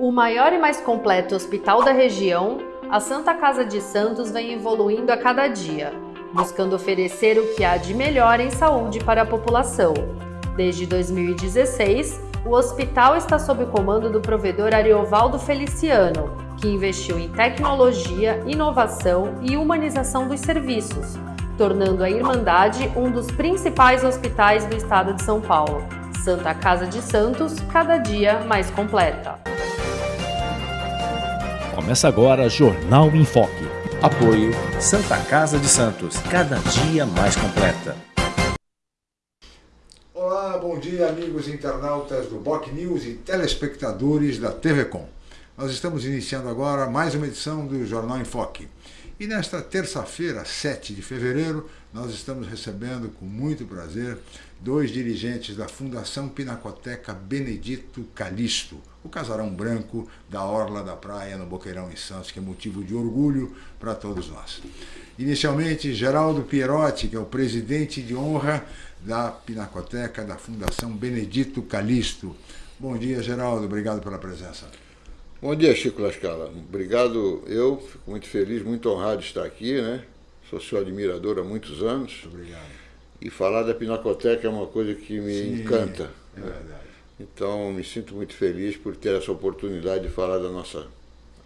O maior e mais completo hospital da região, a Santa Casa de Santos vem evoluindo a cada dia, buscando oferecer o que há de melhor em saúde para a população. Desde 2016, o hospital está sob o comando do provedor Ariovaldo Feliciano, que investiu em tecnologia, inovação e humanização dos serviços, tornando a Irmandade um dos principais hospitais do estado de São Paulo. Santa Casa de Santos, cada dia mais completa. Começa agora Jornal em Foque. Apoio Santa Casa de Santos, cada dia mais completa. Olá, bom dia amigos internautas do Boc News e telespectadores da TV Com. Nós estamos iniciando agora mais uma edição do Jornal em Foque. E nesta terça-feira, 7 de fevereiro, nós estamos recebendo com muito prazer dois dirigentes da Fundação Pinacoteca Benedito Calixto, o casarão branco da Orla da Praia no Boqueirão em Santos, que é motivo de orgulho para todos nós. Inicialmente, Geraldo Pierotti, que é o presidente de honra da Pinacoteca da Fundação Benedito Calixto. Bom dia, Geraldo, obrigado pela presença. Bom dia, Chico Lascala. Obrigado. Eu fico muito feliz, muito honrado de estar aqui, né? Sou seu admirador há muitos anos. Muito obrigado. E falar da Pinacoteca é uma coisa que me Sim, encanta. Então, me sinto muito feliz por ter essa oportunidade de falar da nossa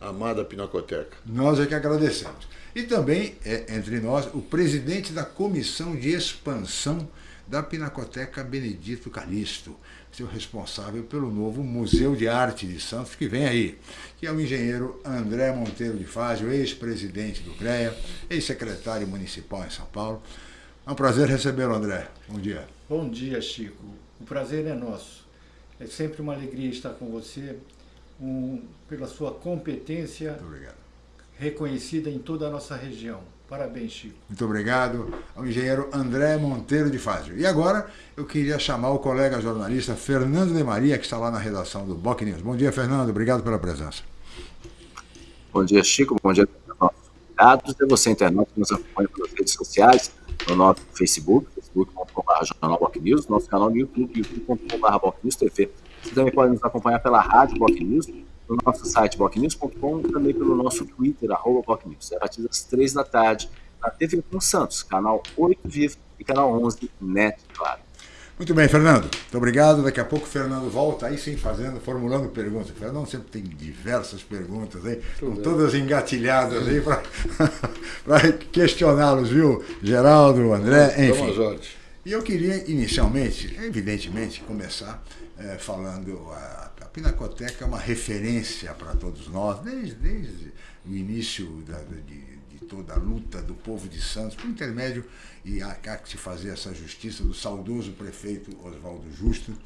amada Pinacoteca. Nós é que agradecemos. E também, é, entre nós, o presidente da Comissão de Expansão da Pinacoteca Benedito Calixto, seu responsável pelo novo Museu de Arte de Santos, que vem aí, que é o engenheiro André Monteiro de Fázio, ex-presidente do CREA, ex-secretário municipal em São Paulo. É um prazer recebê-lo, André. Bom dia. Bom dia, Chico. O prazer é nosso. É sempre uma alegria estar com você, um, pela sua competência reconhecida em toda a nossa região. Parabéns, Chico. Muito obrigado ao engenheiro André Monteiro de Fázio. E agora eu queria chamar o colega jornalista Fernando de Maria, que está lá na redação do Boc News. Bom dia, Fernando. Obrigado pela presença. Bom dia, Chico. Bom dia a nossos convidados. E você, internauta, que nos acompanha pelas redes sociais, no nosso Facebook, facebook.com.br News, nosso canal no YouTube, youtube.com.br Boc News TV. Você também pode nos acompanhar pela rádio Boc News, no nosso site bocnews.com e também pelo nosso Twitter, arroba Boc News. É a partir das três da tarde, na TV com Santos, canal 8 Vivo e canal 11 Net, claro. Muito bem, Fernando. Muito obrigado. Daqui a pouco o Fernando volta aí sim fazendo, formulando perguntas. O Fernando sempre tem diversas perguntas aí, com todas engatilhadas aí para questioná-los, viu? Geraldo, André, enfim. E eu queria inicialmente, evidentemente, começar eh, falando a, a Pinacoteca é uma referência para todos nós, desde, desde o início da, de toda a luta do povo de Santos, por intermédio, e há que se fazer essa justiça do saudoso prefeito Oswaldo Justo,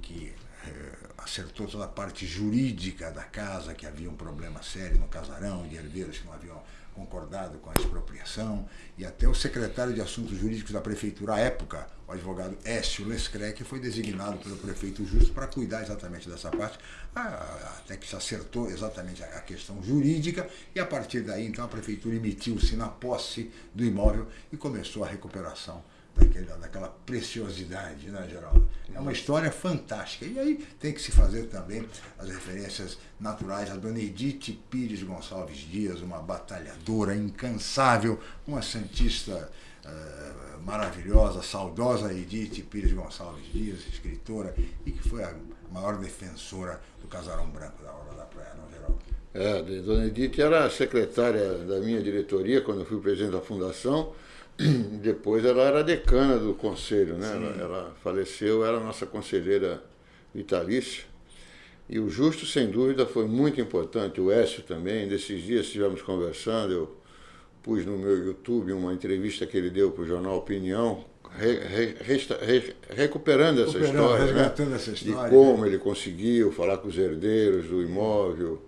que eh, acertou toda a parte jurídica da casa, que havia um problema sério no casarão, de herdeiros que não haviam concordado com a expropriação, e até o secretário de Assuntos Jurídicos da Prefeitura à época, o advogado Écio Lescrec, foi designado pelo prefeito Justo para cuidar exatamente dessa parte, até que se acertou exatamente a questão jurídica, e a partir daí, então, a prefeitura emitiu-se na posse do imóvel e começou a recuperação daquela, daquela preciosidade, né, Geraldo? É uma história fantástica. E aí tem que se fazer também as referências naturais a Dona Edith Pires Gonçalves Dias, uma batalhadora incansável, uma santista eh, maravilhosa, saudosa Edith Pires Gonçalves Dias, escritora, e que foi a maior defensora do casarão branco da Orla da Praia, não, Geraldo? É, Dona Edith era secretária da minha diretoria quando eu fui presidente da fundação. Depois ela era decana do conselho, né? Ela, ela faleceu, era nossa conselheira vitalícia. E o Justo, sem dúvida, foi muito importante. O Écio também. Desses dias estivemos conversando, eu pus no meu YouTube uma entrevista que ele deu para o jornal Opinião, re- re- resta- re- recuperando essa Recuperando, história. né? essa história, De como ele conseguiu falar com os herdeiros do imóvel.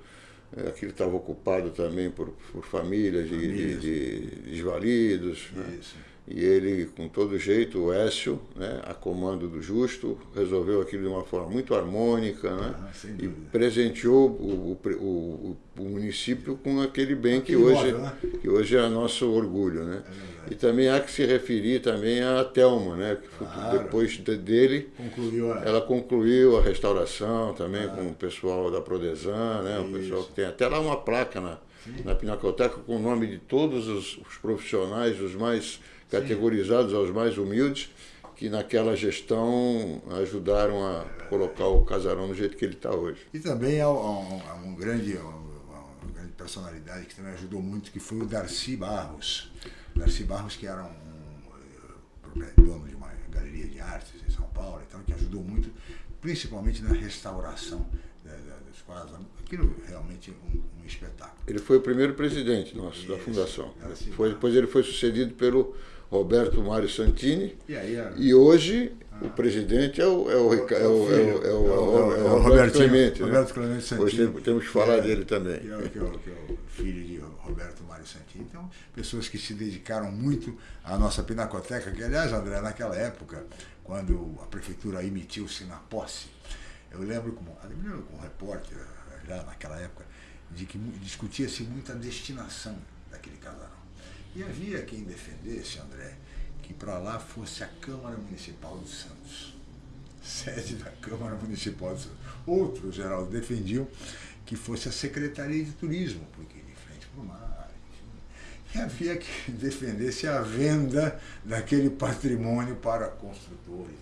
É, Aquilo estava ocupado também por, por famílias de, de, de desvalidos. né? Isso. E ele, com todo jeito, o Écio, né, a comando do Justo, resolveu aquilo de uma forma muito harmônica né, Ah, e presenteou o, o, o- município com aquele bem que, hoje, móvel, né? que hoje é nosso orgulho. Né? e também há que se referir também à Thelma, né, que Claro. depois de- dele Concluiu a. ela concluiu a restauração também com o pessoal da Prodesan, né? O pessoal que tem até lá uma placa na, na Pinacoteca com o nome de todos os, os profissionais, os mais categorizados aos mais humildes, que naquela gestão ajudaram a colocar o casarão do jeito que ele está hoje. E também há um, há um grande, uma grande personalidade que também ajudou muito, que foi o Darcy Barros. Darcy Barros, que era um, eh, dono de uma galeria de artes em São Paulo, então, que ajudou muito, principalmente na restauração Aquilo realmente é um, um espetáculo. Ele foi o primeiro presidente nosso da fundação. assim. Foi, depois ele foi sucedido pelo Roberto Mário Santini. E aí a- E hoje o presidente é o, é é é é é é Roberto Clemente. né? Roberto Clemente Santini. Hoje tem- temos que falar É, dele também. Que é, que é o- que é o filho de Roberto Mário Santini. Então, pessoas que se dedicaram muito à nossa pinacoteca, que aliás, André, naquela época, quando a prefeitura emitiu-se na posse, eu lembro como, como repórter, já naquela época, de que discutia-se muito a destinação daquele casarão. E havia quem defendesse, André, que para lá fosse a Câmara Municipal de Santos sede da Câmara Municipal de Santos. Outros, Geraldo, defendiam que fosse a Secretaria de Turismo, porque de frente para o mar. enfim. E havia que defendesse a venda daquele patrimônio para construtores.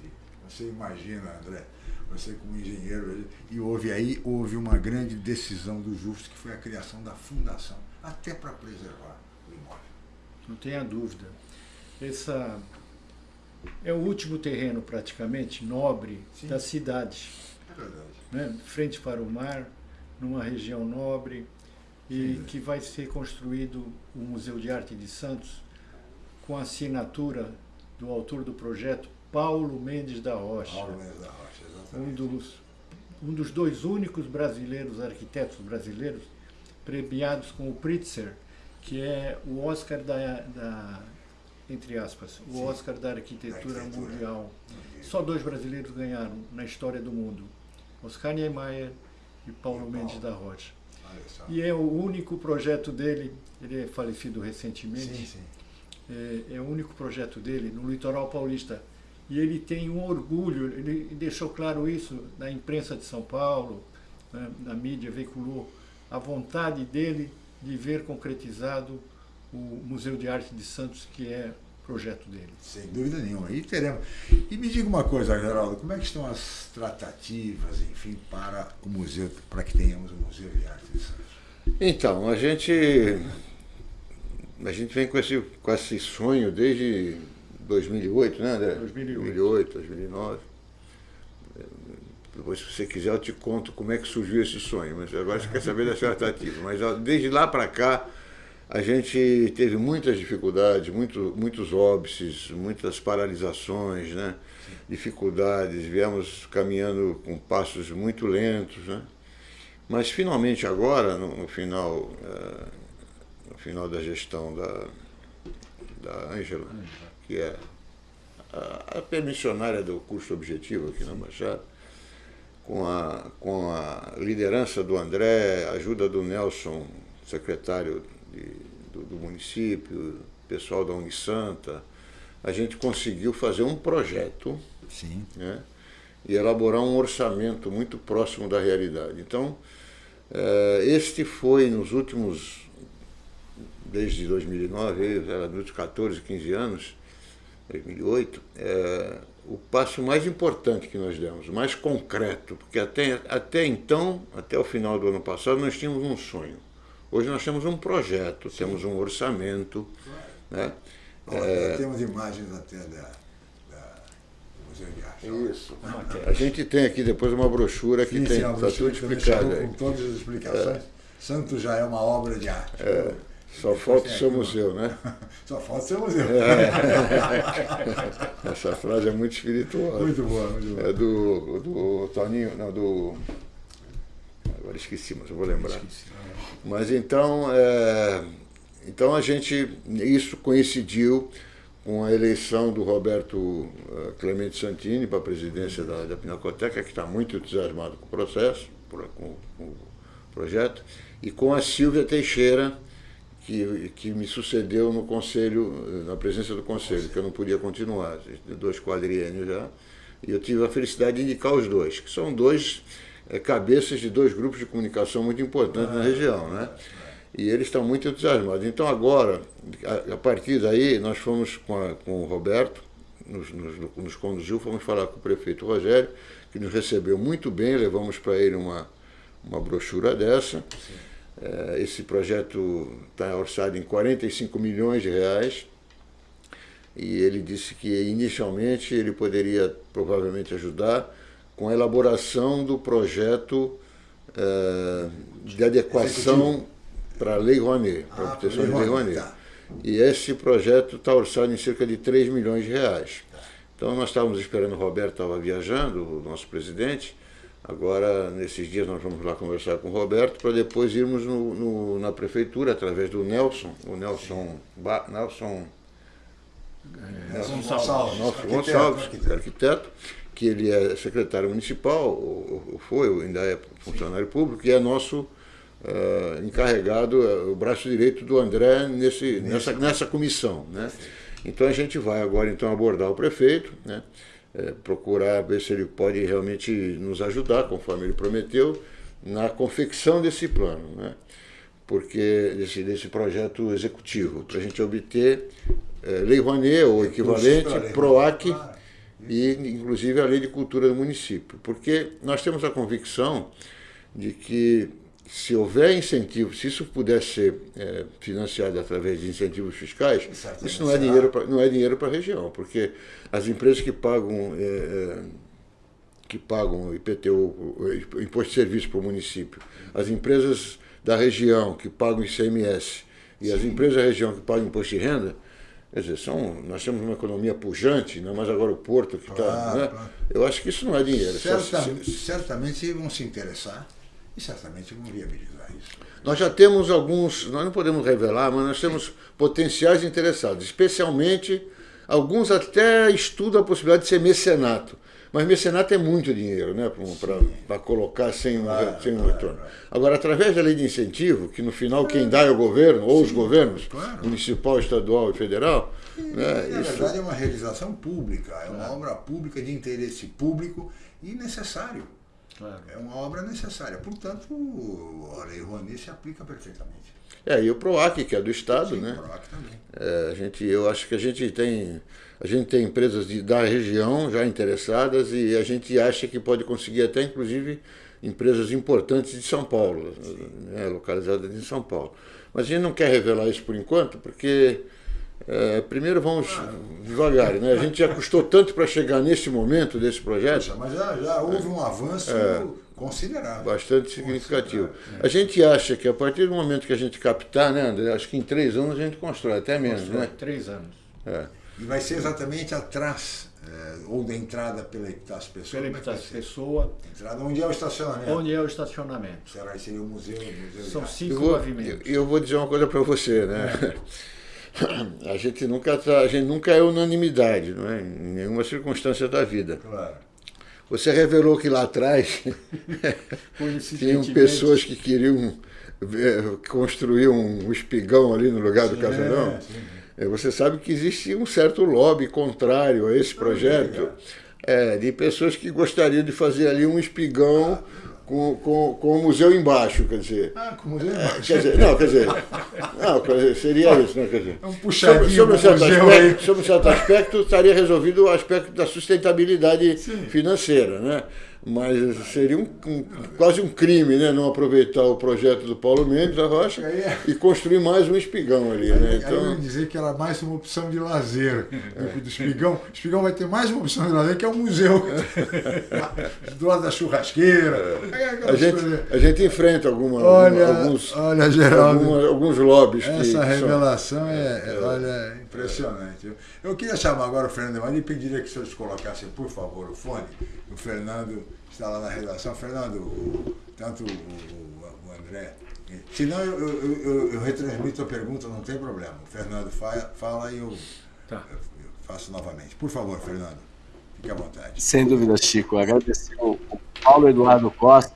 Você imagina, André, você como engenheiro, e houve aí houve uma grande decisão do justo, que foi a criação da fundação, até para preservar o imóvel. Não tenha dúvida. Essa é o último terreno praticamente nobre Sim. da cidade, É verdade. né? frente para o mar, numa região nobre e Sim. que vai ser construído o Museu de Arte de Santos com a assinatura do autor do projeto, Paulo Mendes da Rocha, Paulo Mendes da Rocha, um exatamente. dos, um dos dois únicos brasileiros, arquitetos brasileiros, premiados com o Pritzker, que é o Oscar da, da entre aspas, o Sim. Oscar da arquitetura, Da arquitetura. mundial. Só dois brasileiros ganharam na história do mundo, Oscar Niemeyer e Paulo E Mendes Paulo. da Rocha. E é o único projeto dele, ele é falecido recentemente, Sim, sim. é, é o único projeto dele no litoral paulista. E ele tem um orgulho, ele deixou claro isso na imprensa de São Paulo, né, na mídia, veiculou a vontade dele de ver concretizado o Museu de Arte de Santos, que é projeto dele. Sem dúvida nenhuma. E teremos. E me diga uma coisa, Geraldo, como é que estão as tratativas, enfim, para o museu, para que tenhamos o Museu de Arte de Santos? Então, a gente, a gente vem com esse, com esse sonho desde 2008, né, André? 2008. 2008, 2009. Depois, se você quiser, eu te conto como é que surgiu esse sonho, mas agora você quer saber da tratativa. Mas ó, desde lá para cá, a gente teve muitas dificuldades, muito, muitos óbices, muitas paralisações, né? dificuldades, viemos caminhando com passos muito lentos. Né? Mas finalmente agora, no, no final, eh, no final da gestão da, da Ângela, que é a, a permissionária do curso objetivo aqui na Baixada, com a, com a liderança do André, a ajuda do Nelson, secretário de- do, do município, pessoal da Unisanta, a gente conseguiu fazer um projeto Sim. né, e elaborar um orçamento muito próximo da realidade. Então, eh, este foi nos últimos, desde 2009, era nos 14, 15 anos, 2008, eh, o passo mais importante que nós demos, o mais concreto, porque até, até então, até o final do ano passado, nós tínhamos um sonho. Hoje nós temos um projeto, temos um orçamento, né? Olha, Temos imagens até da, da- do Museu de Arte. Isso. A gente tem aqui depois uma brochura que Sim, tem, sim, está brochura tudo explicado. Com todas as explicações. Santos já é uma obra de arte. Só Depois falta o seu museu, né? Só falta o seu museu. Essa frase é muito espiritual. Muito boa, muito boa. É do, do Toninho, não, do. Agora esqueci, mas eu vou lembrar. Mas então, é, então a gente, isso coincidiu com a eleição do Roberto eh, Clemente Santini para a presidência da, da Pinacoteca, que está muito entusiasmado com o processo, com, com o projeto, e com a Silvia Teixeira, que, que me sucedeu no conselho, na presença do conselho, que eu não podia continuar, dois quadriênios já, e eu tive a felicidade de indicar os dois, que são dois é, cabeças de dois grupos de comunicação muito importantes na região, né? E eles estão muito entusiasmados. Então agora, a, a partir daí, nós fomos com, a, com o Roberto, nos, nos, nos, conduziu, fomos falar com o prefeito Rogério, que nos recebeu muito bem, levamos para ele uma, uma brochura dessa. É, esse projeto está orçado em 45 milhões de reais e ele disse que inicialmente ele poderia provavelmente ajudar com a elaboração do projeto é, de adequação para a Lei Rouanet, para a ah, proteção da Lei Rouanet. Tá. E esse projeto está orçado em cerca de 3 milhões de reais. Então nós estávamos esperando, o Roberto estava viajando, o nosso presidente, Agora, nesses dias, nós vamos lá conversar com o Roberto para depois irmos no, no, na prefeitura, através do Nelson, o Nelson, ba, Nelson, é, Nelson Gonçalves, Nelson arquiteto, Gonçalves arquiteto. arquiteto, que ele é secretário municipal, ou, foi, ou ainda é funcionário público, e é nosso uh, encarregado, é o braço direito do André nesse, nessa, nessa comissão. Né? Então a gente vai agora então abordar o prefeito, né? É, procurar ver se ele pode realmente nos ajudar, conforme ele prometeu, na confecção desse plano, né? porque desse, desse projeto executivo, para a gente obter é, Lei Rouanet ou equivalente, PROAC e inclusive a Lei de Cultura do município. Porque nós temos a convicção de que se houver incentivo, se isso puder ser é, financiado através de incentivos fiscais, Exatamente. isso não é dinheiro pra, não é dinheiro para a região, porque as empresas que pagam é, é que pagam IPTU, imposto de serviço para o município, as empresas da região que pagam ICMS e Sim. as empresas da região que pagam imposto de renda, quer dizer, são, nós temos uma economia pujante, não é mais agora o porto que está. Claro, né? claro. Eu acho que isso não é dinheiro. Certa, certamente vão se interessar e certamente vão viabilizar isso. Nós já temos alguns, nós não podemos revelar, mas nós temos potenciais interessados, especialmente alguns até estudam a possibilidade de ser mecenato. Mas mecenato é muito dinheiro, né? Para colocar sem um, claro, sem um claro, retorno. Claro. Agora, através da lei de incentivo, que no final quem dá é o governo, ou Sim, os governos, municipal, estadual e federal. E, né? Na isso... verdade, é uma realização pública, é uma obra pública de interesse público e necessário. Claro. É uma obra necessária. Portanto, a Lei Rouanet se aplica perfeitamente. É, e o PROAC, que é do Estado, Sim, né? O PROAC também. É, a gente, eu acho que a gente tem. A gente tem empresas de, da região já interessadas e a gente acha que pode conseguir até, inclusive, empresas importantes de São Paulo, né, localizadas em São Paulo. Mas a gente não quer revelar isso por enquanto, porque é, primeiro vamos devagar, né? A gente já custou tanto para chegar nesse momento desse projeto. Poxa, mas já, já houve um avanço é, considerável. Bastante significativo. A gente acha que a partir do momento que a gente captar, né, André? Acho que em três anos a gente constrói, até menos, constrói, né? Três anos. É. E vai ser exatamente atrás, é, ou da entrada pela Epitácio Pessoa. Pela Epitácio Pessoa. Entrada onde é o estacionamento. Onde é o estacionamento. Será que seria o museu? O museu São cinco eu vou, pavimentos. Eu, eu vou dizer uma coisa para você, né? É. a gente nunca tá, a gente nunca é unanimidade, não é? Em nenhuma circunstância da vida. Claro. Você revelou que lá atrás tinham pessoas que queriam construir um espigão ali no lugar sim, do casarão. É, você sabe que existe um certo lobby contrário a esse projeto, é, de pessoas que gostariam de fazer ali um espigão. Ah, com, com, com o museu embaixo, quer dizer. Ah, com o museu embaixo. Quer dizer, não, quer dizer, não, quer dizer, seria isso, né? Quer dizer, é um puxadinho sobre, sobre, um certo aspecto, sobre um certo aspecto, estaria resolvido o aspecto da sustentabilidade Sim. financeira, né? Mas seria um, um, quase um crime né, não aproveitar o projeto do Paulo Mendes da Rocha é. e construir mais um espigão ali. Aí, né? então... aí eu ia dizer que era mais uma opção de lazer é. do espigão. O espigão vai ter mais uma opção de lazer, que é o museu do lado da churrasqueira. É. A, gente, a gente enfrenta alguma, olha, alguns, olha, Geraldo, alguma, alguns lobbies. Essa revelação são... é, olha, impressionante. Eu, eu queria chamar agora o Fernando Emanuel e pediria que os senhores colocassem, por favor, o fone. O Fernando está lá na redação. Fernando, tanto o, o André. Se não, eu, eu, eu, eu, retransmito a pergunta, não tem problema. O Fernando fala, fala e eu, tá. faço novamente. Por favor, Fernando, fique à vontade. Sem dúvida, Chico. Agradecer ao Paulo Eduardo Costa,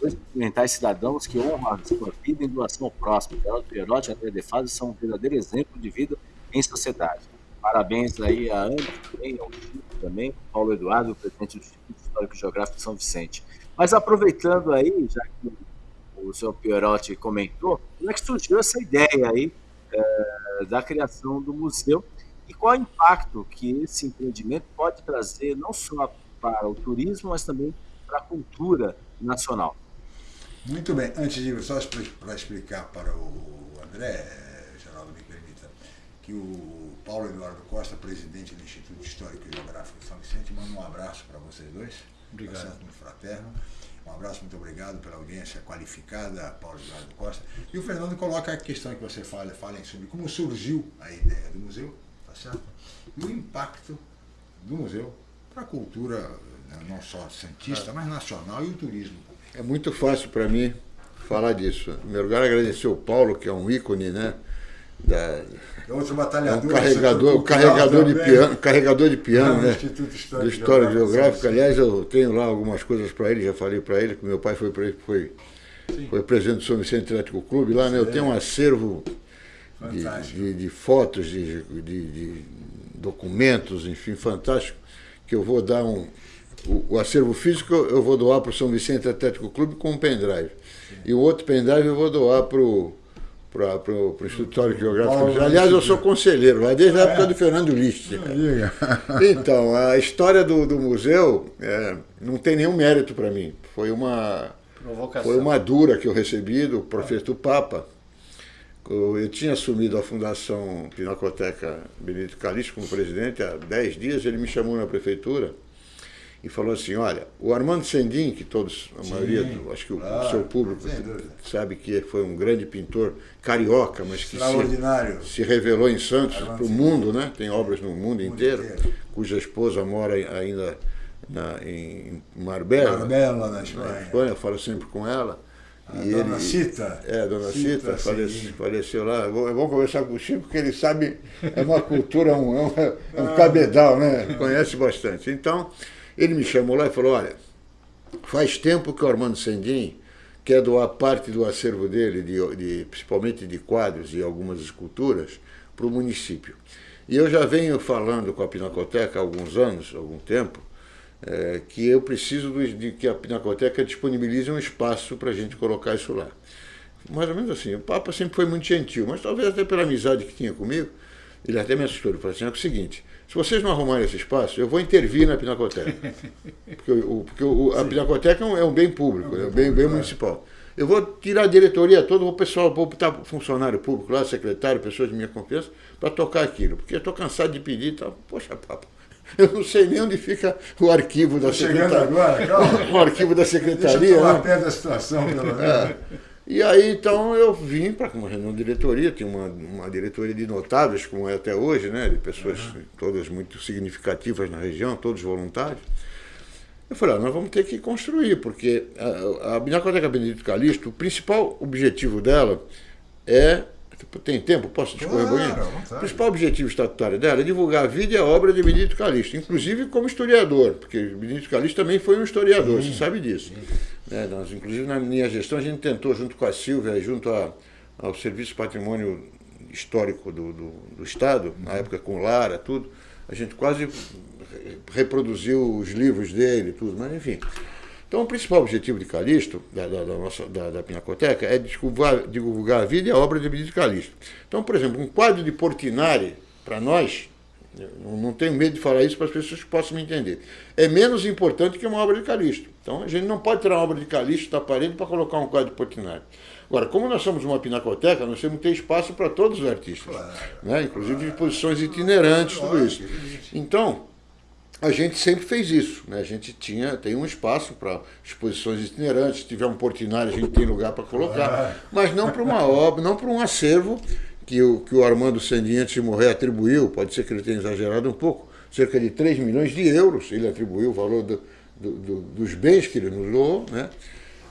dois experimentais cidadãos que honram a sua vida em doação ao próximo. Geraldo Perotti e André De Fazio são um verdadeiro exemplo de vida em sociedade. Parabéns aí a Ana também, ao Chico também, Paulo Eduardo, presidente do Instituto Histórico e Geográfico de São Vicente. Mas aproveitando aí, já que o senhor Pierotti comentou, como é que surgiu essa ideia aí é, da criação do museu e qual é o impacto que esse empreendimento pode trazer não só para o turismo, mas também para a cultura nacional. Muito bem. Antes de só para explicar para o André, Geraldo, me permita, que o Paulo Eduardo Costa, presidente do Instituto Histórico e Geográfico de São Vicente, manda um abraço para vocês dois. Obrigado. Tá muito fraterno. Um abraço, muito obrigado pela audiência qualificada, Paulo Eduardo Costa. E o Fernando coloca a questão que você fala, fala sobre como surgiu a ideia do museu, tá certo? E o impacto do museu para a cultura, né, não só santista, mas nacional e o turismo. É muito fácil para mim falar disso. Em primeiro lugar, agradecer o Paulo, que é um ícone, né? Da, outro é batalhador. um carregador, um carregador de piano, carregador de piano, né? Instituto Do História Geográfica. Aliás, eu tenho lá algumas coisas para ele, já falei para ele que meu pai foi, foi, foi presidente do São Vicente Atlético Clube lá, né? Eu tenho um acervo de, de, de fotos, de, de, de documentos, enfim, fantástico, que eu vou dar um. O, o acervo físico eu vou doar para o São Vicente Atlético Clube com um pendrive. E o outro pendrive eu vou doar para o para o Instituto Geográfico. Paulo Aliás, eu sou conselheiro lá desde a época do Fernando Liszt. Diga. Então, a história do, do museu é, não tem nenhum mérito para mim. Foi uma, Provocação. foi uma dura que eu recebi do professor Papa. Eu, eu tinha assumido a Fundação Pinacoteca Benedito Calixto como presidente há 10 dias. Ele me chamou na prefeitura e falou assim: Olha, o Armando Sendin, que todos, a maioria, do, acho que o, o claro, seu público sem dúvida. sabe que foi um grande pintor carioca, mas que se, se revelou em Santos para o mundo, né? Tem obras no mundo inteiro, inteiro. cuja esposa mora ainda na, em Marbella, Marbella, na na Espanha. Espanha, eu falo sempre com ela. A dona Cita. É, dona Cita, Cita, falece- sim. faleceu lá. É bom, conversar com o Chico, porque ele sabe, é uma cultura, um, é um, é um cabedal, né? Conhece bastante. Então, ele me chamou lá e falou, olha, faz tempo que o Armando Sendin quer doar parte do acervo dele, de, de- principalmente de quadros e algumas esculturas, para o município. E eu já venho falando com a Pinacoteca há alguns anos, algum tempo, é, que eu preciso do- de que a Pinacoteca disponibilize um espaço para a gente colocar isso lá. Mais ou menos assim, o Papa sempre foi muito gentil, mas talvez até pela amizade que tinha comigo, ele até me assustou, ele falou assim, é o seguinte, se vocês não arrumarem esse espaço, eu vou intervir na Pinacoteca. Porque, o, porque o- a Pinacoteca é um, é um bem público, é um bem, bem municipal. Eu vou tirar a diretoria toda, o pessoal, vou botar funcionário público lá, secretário, pessoas de minha confiança, para tocar aquilo. Porque eu estou cansado de pedir e tal. Poxa, papo, eu não sei nem onde fica o arquivo da Tá chegando secretaria. agora, calma. O arquivo da Deixa eu secretaria. tomar né? pé da situação, pelo menos. É. E aí, então, eu vim para uma reunião de diretoria, tinha uma, uma diretoria de notáveis, como é até hoje, né? De pessoas todas muito significativas na região, todos voluntários. Eu falei, ah, nós vamos ter que construir, porque a, a Binacoteca Benedito Calixto, o principal objetivo dela é. Tem tempo? Posso discorrer Claro. O principal objetivo estatutário dela é divulgar a vida e a obra de Benedito Calixto, inclusive como historiador, porque Benedito Calixto também foi um historiador, você sabe disso. É, nós, inclusive, na minha gestão, a gente tentou, junto com a Silvia, junto a- ao Serviço Patrimônio Histórico do, do, do Estado, na época com Lara, tudo, a gente quase reproduziu os livros dele, tudo, mas enfim. Então, o principal objetivo de Calixto, da, da, da nossa, da, da Pinacoteca, é divulgar, divulgar a vida e a obra de Benedito Calixto. Então, por exemplo, um quadro de Portinari, para nós, eu não, tenho medo de falar isso para as pessoas que possam me entender, é menos importante que uma obra de Calixto. Então, a gente não pode tirar uma obra de Calixto da parede para colocar um quadro de Portinari. Agora, como nós somos uma pinacoteca, nós temos que ter espaço para todos os artistas, né? inclusive exposições itinerantes, tudo isso. Então, a gente sempre fez isso, né? A gente tinha, tem um espaço para exposições itinerantes, se tiver um portinari, a gente tem lugar para colocar, mas não para uma obra, não para um acervo que o, que o Armando Sandin, antes de morrer, atribuiu, pode ser que ele tenha exagerado um pouco, cerca de 3 milhões de euros, ele atribuiu o valor do- do- do- dos bens que ele nos doou, né?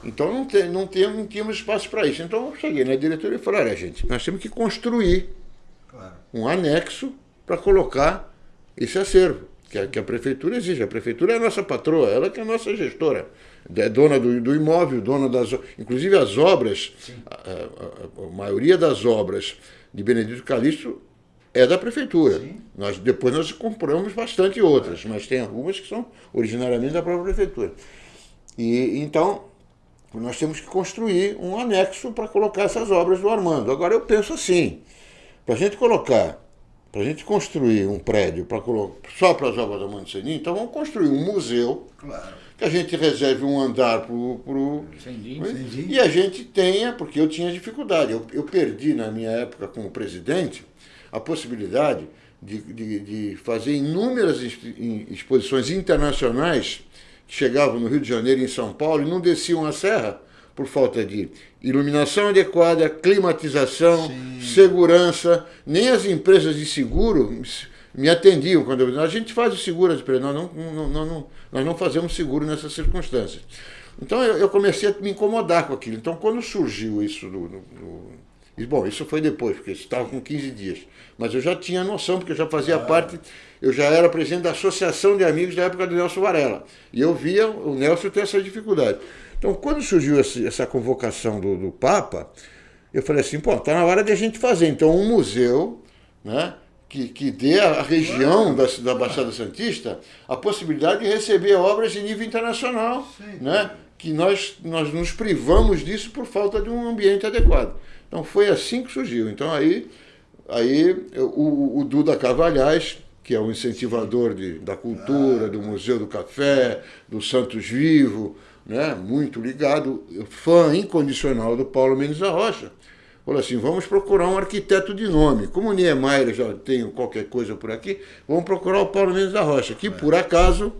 Então não, tem, não, tem, não tínhamos espaço para isso. Então eu cheguei na diretoria e falei, olha gente, nós temos que construir Claro. um anexo para colocar esse acervo, que a, que a prefeitura exige. A prefeitura é a nossa patroa, ela que é a nossa gestora. É dona do, do imóvel, dona das. Inclusive as obras, a, a, a, maioria das obras de Benedito Calixto é da prefeitura. Nós, depois nós compramos bastante outras, mas tem algumas que são originariamente da própria prefeitura. E então nós temos que construir um anexo para colocar essas obras do Armando. Agora eu penso assim, para a gente colocar, para a gente construir um prédio para só para as obras do Armando Senin, então vamos construir um museu. Claro. Que a gente reserve um andar para o. E a gente tenha, porque eu tinha dificuldade. Eu, eu perdi na minha época como presidente a possibilidade de, de, de fazer inúmeras exposições internacionais que chegavam no Rio de Janeiro e em São Paulo e não desciam a serra por falta de iluminação adequada, climatização, Sim. segurança. Nem as empresas de seguro me atendiam quando eu, a gente faz o seguro, nós não, não, não, nós não fazemos seguro nessas circunstâncias. Então eu, eu, comecei a me incomodar com aquilo. Então quando surgiu isso do, do, do bom, isso foi depois, porque estava com 15 dias. Mas eu já tinha noção, porque eu já fazia ah. parte, eu já era presidente da Associação de Amigos da época do Nelson Varela. E eu via o Nelson ter essa dificuldade. Então, quando surgiu essa convocação do, do Papa, eu falei assim, pô, está na hora de a gente fazer então um museu, né? Que, que dê à região da, da Baixada Santista a possibilidade de receber obras de nível internacional, Sim. né? que nós, nós nos privamos disso por falta de um ambiente adequado. Então foi assim que surgiu. Então aí Aí o, o Duda Cavalhais, que é o incentivador de, da cultura, do Museu do Café, do Santos Vivo, né, muito ligado, fã incondicional do Paulo Mendes da Rocha, falou assim, vamos procurar um arquiteto de nome. Como o Niemeyer já tem qualquer coisa por aqui, vamos procurar o Paulo Mendes da Rocha, que por acaso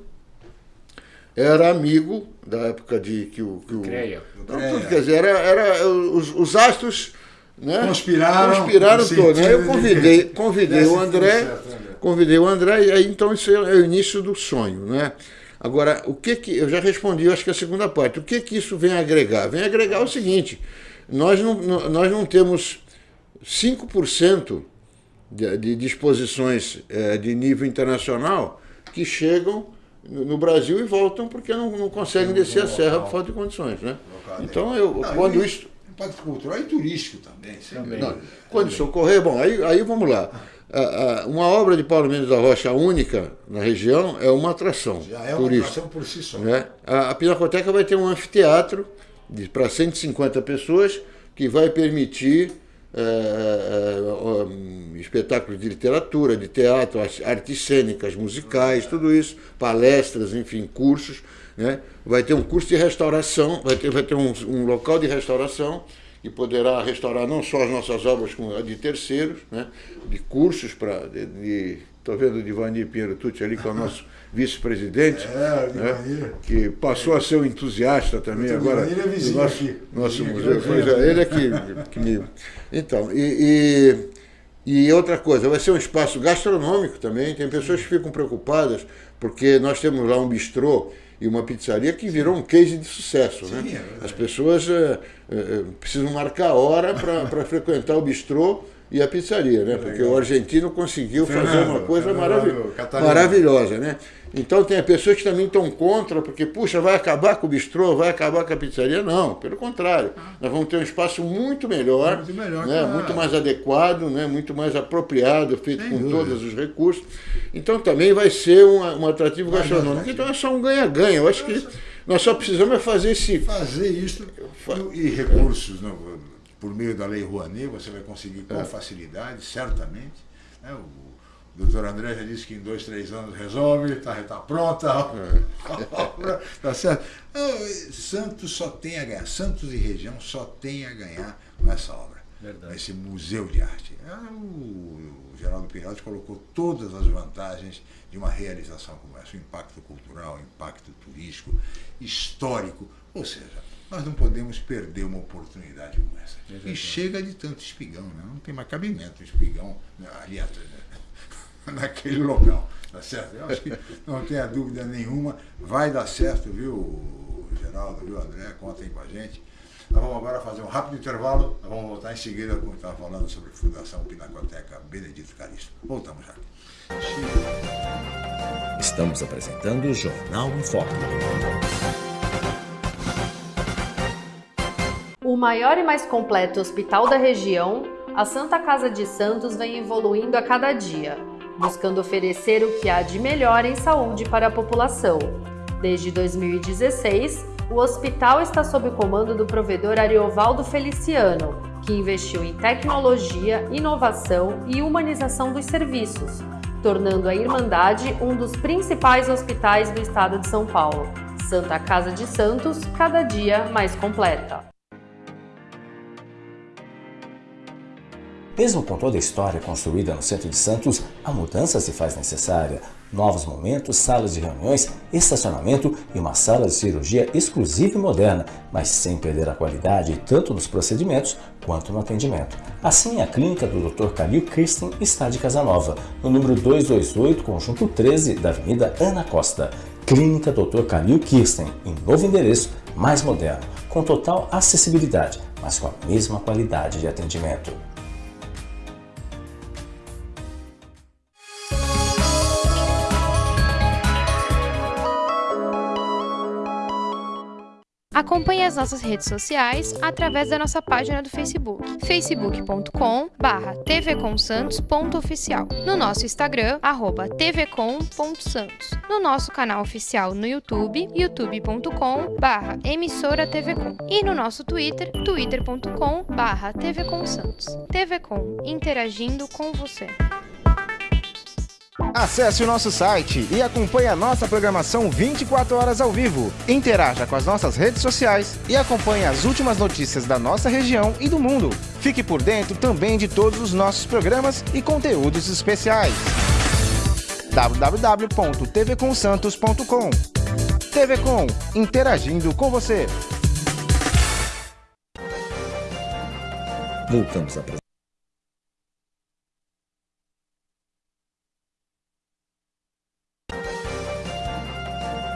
era amigo da época de que o... Que o Creia. Tudo, quer dizer, era, era os, os astros né? Conspiraram. Conspiraram todos. Né? Eu convidei, convidei o André, né, convidei o André, e aí então isso é o início do sonho. Né? Agora, o que que. Eu já respondi, eu acho que a segunda parte. O que que isso vem agregar? Vem agregar o seguinte: nós não, nós não temos 5% de, de disposições é, de nível internacional que chegam no Brasil e voltam porque não, não conseguem descer a serra por falta de condições. Né? Então, eu, não, quando isso impacto cultural e turístico também. também. Não, quando isso ocorrer, bom, aí, aí vamos lá. Uma obra de Paulo Mendes da Rocha única na região é uma atração Já é uma turística, atração por si só. Né? A, Pinacoteca vai ter um anfiteatro para 150 pessoas que vai permitir é, é, espetáculos de literatura, de teatro, artes cênicas, musicais, tudo isso, palestras, enfim, cursos né? Vai ter um curso de restauração, vai ter, vai ter um, um local de restauração que poderá restaurar não só as nossas obras como de terceiros, né? de cursos para. Estou vendo o Divanir Pinheiro Tucci ali, que é o nosso vice-presidente, é, né? que passou a ser um entusiasta também o agora. É vizinho nosso, aqui. nosso vizinho museu. Pois é, ele é que, que me. Então, e, e, e outra coisa, vai ser um espaço gastronômico também. Tem pessoas que ficam preocupadas, porque nós temos lá um bistrô e uma pizzaria que virou um case de sucesso. Sim, né? É As pessoas é, precisam marcar hora para frequentar o bistrô e a pizzaria, né? Porque o argentino conseguiu Fernando, fazer uma coisa marav maravilhosa, né? Então tem pessoas que também estão contra, porque, puxa, vai acabar com o bistrô, vai acabar com a pizzaria. Não, pelo contrário. Nós vamos ter um espaço muito melhor, muito, melhor, né? muito mais adequado, né? muito mais apropriado, feito Sem com dúvida. todos os recursos. Então também vai ser um, um atrativo gastronômico. Então é só um ganha-ganha. Eu acho que nós só precisamos é fazer esse... Fazer isso e recursos, não, por meio da Lei Rouanet, você vai conseguir com é. facilidade, certamente. Né? O, o doutor André já disse que em dois, três anos resolve, está tá pronta é. tá certo? Santos só tem a ganhar, Santos e região só tem a ganhar com essa obra. Verdade. Esse museu de arte. Ah, o, Geraldo Pirotti colocou todas as vantagens de uma realização como essa. O impacto cultural, o impacto turístico, histórico. Ou seja, nós não podemos perder uma oportunidade como essa. E chega de tanto espigão, né? não tem mais cabimento espigão né, ali atrás. Né? naquele local. Tá certo? Eu acho que não tenha dúvida nenhuma, vai dar certo, viu, Geraldo, viu, André? Contem com a gente. Nós vamos agora fazer um rápido intervalo, nós vamos voltar em seguida, como estava falando sobre a Fundação Pinacoteca Benedito Calixto. Voltamos já. Estamos apresentando o Jornal em Foque. O maior e mais completo hospital da região, a Santa Casa de Santos vem evoluindo a cada dia, buscando oferecer o que há de melhor em saúde para a população. Desde 2016, o hospital está sob o comando do provedor Ariovaldo Feliciano, que investiu em tecnologia, inovação e humanização dos serviços, tornando a Irmandade um dos principais hospitais do estado de São Paulo. Santa Casa de Santos, cada dia mais completa. Mesmo com toda a história construída no centro de Santos, a mudança se faz necessária. Novos momentos, salas de reuniões, estacionamento e uma sala de cirurgia exclusiva e moderna, mas sem perder a qualidade tanto nos procedimentos quanto no atendimento. Assim, a clínica do Dr. Calil Kirsten está de Casanova, no número 228, conjunto 13 da Avenida Ana Costa. Clínica Dr. Calil Kirsten, em novo endereço, mais moderno, com total acessibilidade, mas com a mesma qualidade de atendimento. Acompanhe as nossas redes sociais através da nossa página do Facebook, facebook.com tvcomsantos.oficial, no nosso Instagram, arroba tvcom.santos, no nosso canal oficial no YouTube, youtube.com emissora tvcom e no nosso Twitter, twitter.com tvcomsantos. TVCom, interagindo com você. Acesse o nosso site e acompanhe a nossa programação 24 horas ao vivo. Interaja com as nossas redes sociais e acompanhe as últimas notícias da nossa região e do mundo. Fique por dentro também de todos os nossos programas e conteúdos especiais. www.tvcomsantos.com TV Com, interagindo com você. Voltamos a.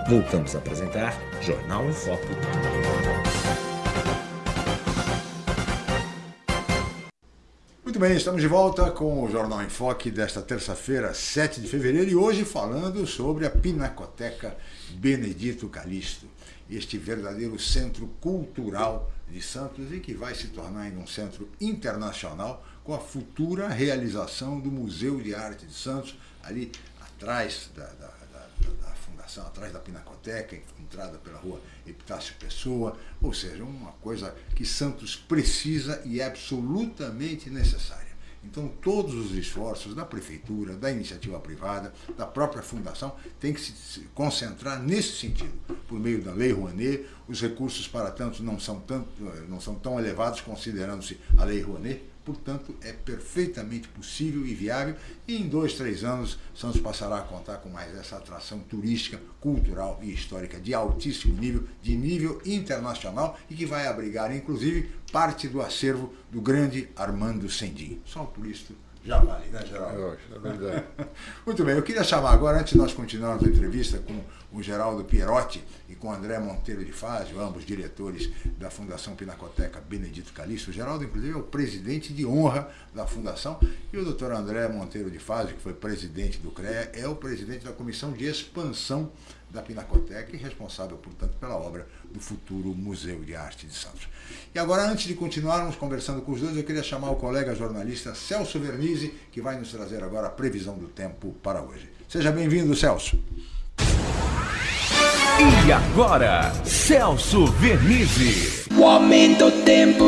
Voltamos a apresentar Jornal em Foco. Muito bem, estamos de volta com o Jornal em Foque desta terça-feira, 7 de fevereiro, e hoje falando sobre a Pinacoteca Benedito Calixto, este verdadeiro centro cultural de Santos e que vai se tornar ainda um centro internacional com a futura realização do Museu de Arte de Santos, ali atrás da, da atrás da Pinacoteca, entrada pela rua Epitácio Pessoa, ou seja, uma coisa que Santos precisa e é absolutamente necessária. Então, todos os esforços da prefeitura, da iniciativa privada, da própria fundação, têm que se concentrar nesse sentido. Por meio da Lei Rouanet, os recursos para tanto não são, tanto, não são tão elevados, considerando-se a Lei Rouanet, portanto é perfeitamente possível e viável e em dois, três anos Santos passará a contar com mais essa atração turística, cultural e histórica de altíssimo nível, de nível internacional e que vai abrigar inclusive parte do acervo do grande Armando Sendim. Só por isso já vale, né, Geraldo? É verdade. Muito bem, eu queria chamar agora, antes de nós continuarmos a entrevista com o Geraldo Pierotti e com o André Monteiro de Fazio, ambos diretores da Fundação Pinacoteca Benedito Calixto. O Geraldo, inclusive, é o presidente de honra da Fundação e o doutor André Monteiro de Fazio, que foi presidente do CREA, é o presidente da Comissão de Expansão da Pinacoteca e responsável, portanto, pela obra do futuro Museu de Arte de Santos. E agora, antes de continuarmos conversando com os dois, eu queria chamar o colega jornalista Celso Vernizzi, que vai nos trazer agora a previsão do tempo para hoje. Seja bem-vindo, Celso. E agora, Celso Vernizzi. O aumento do tempo.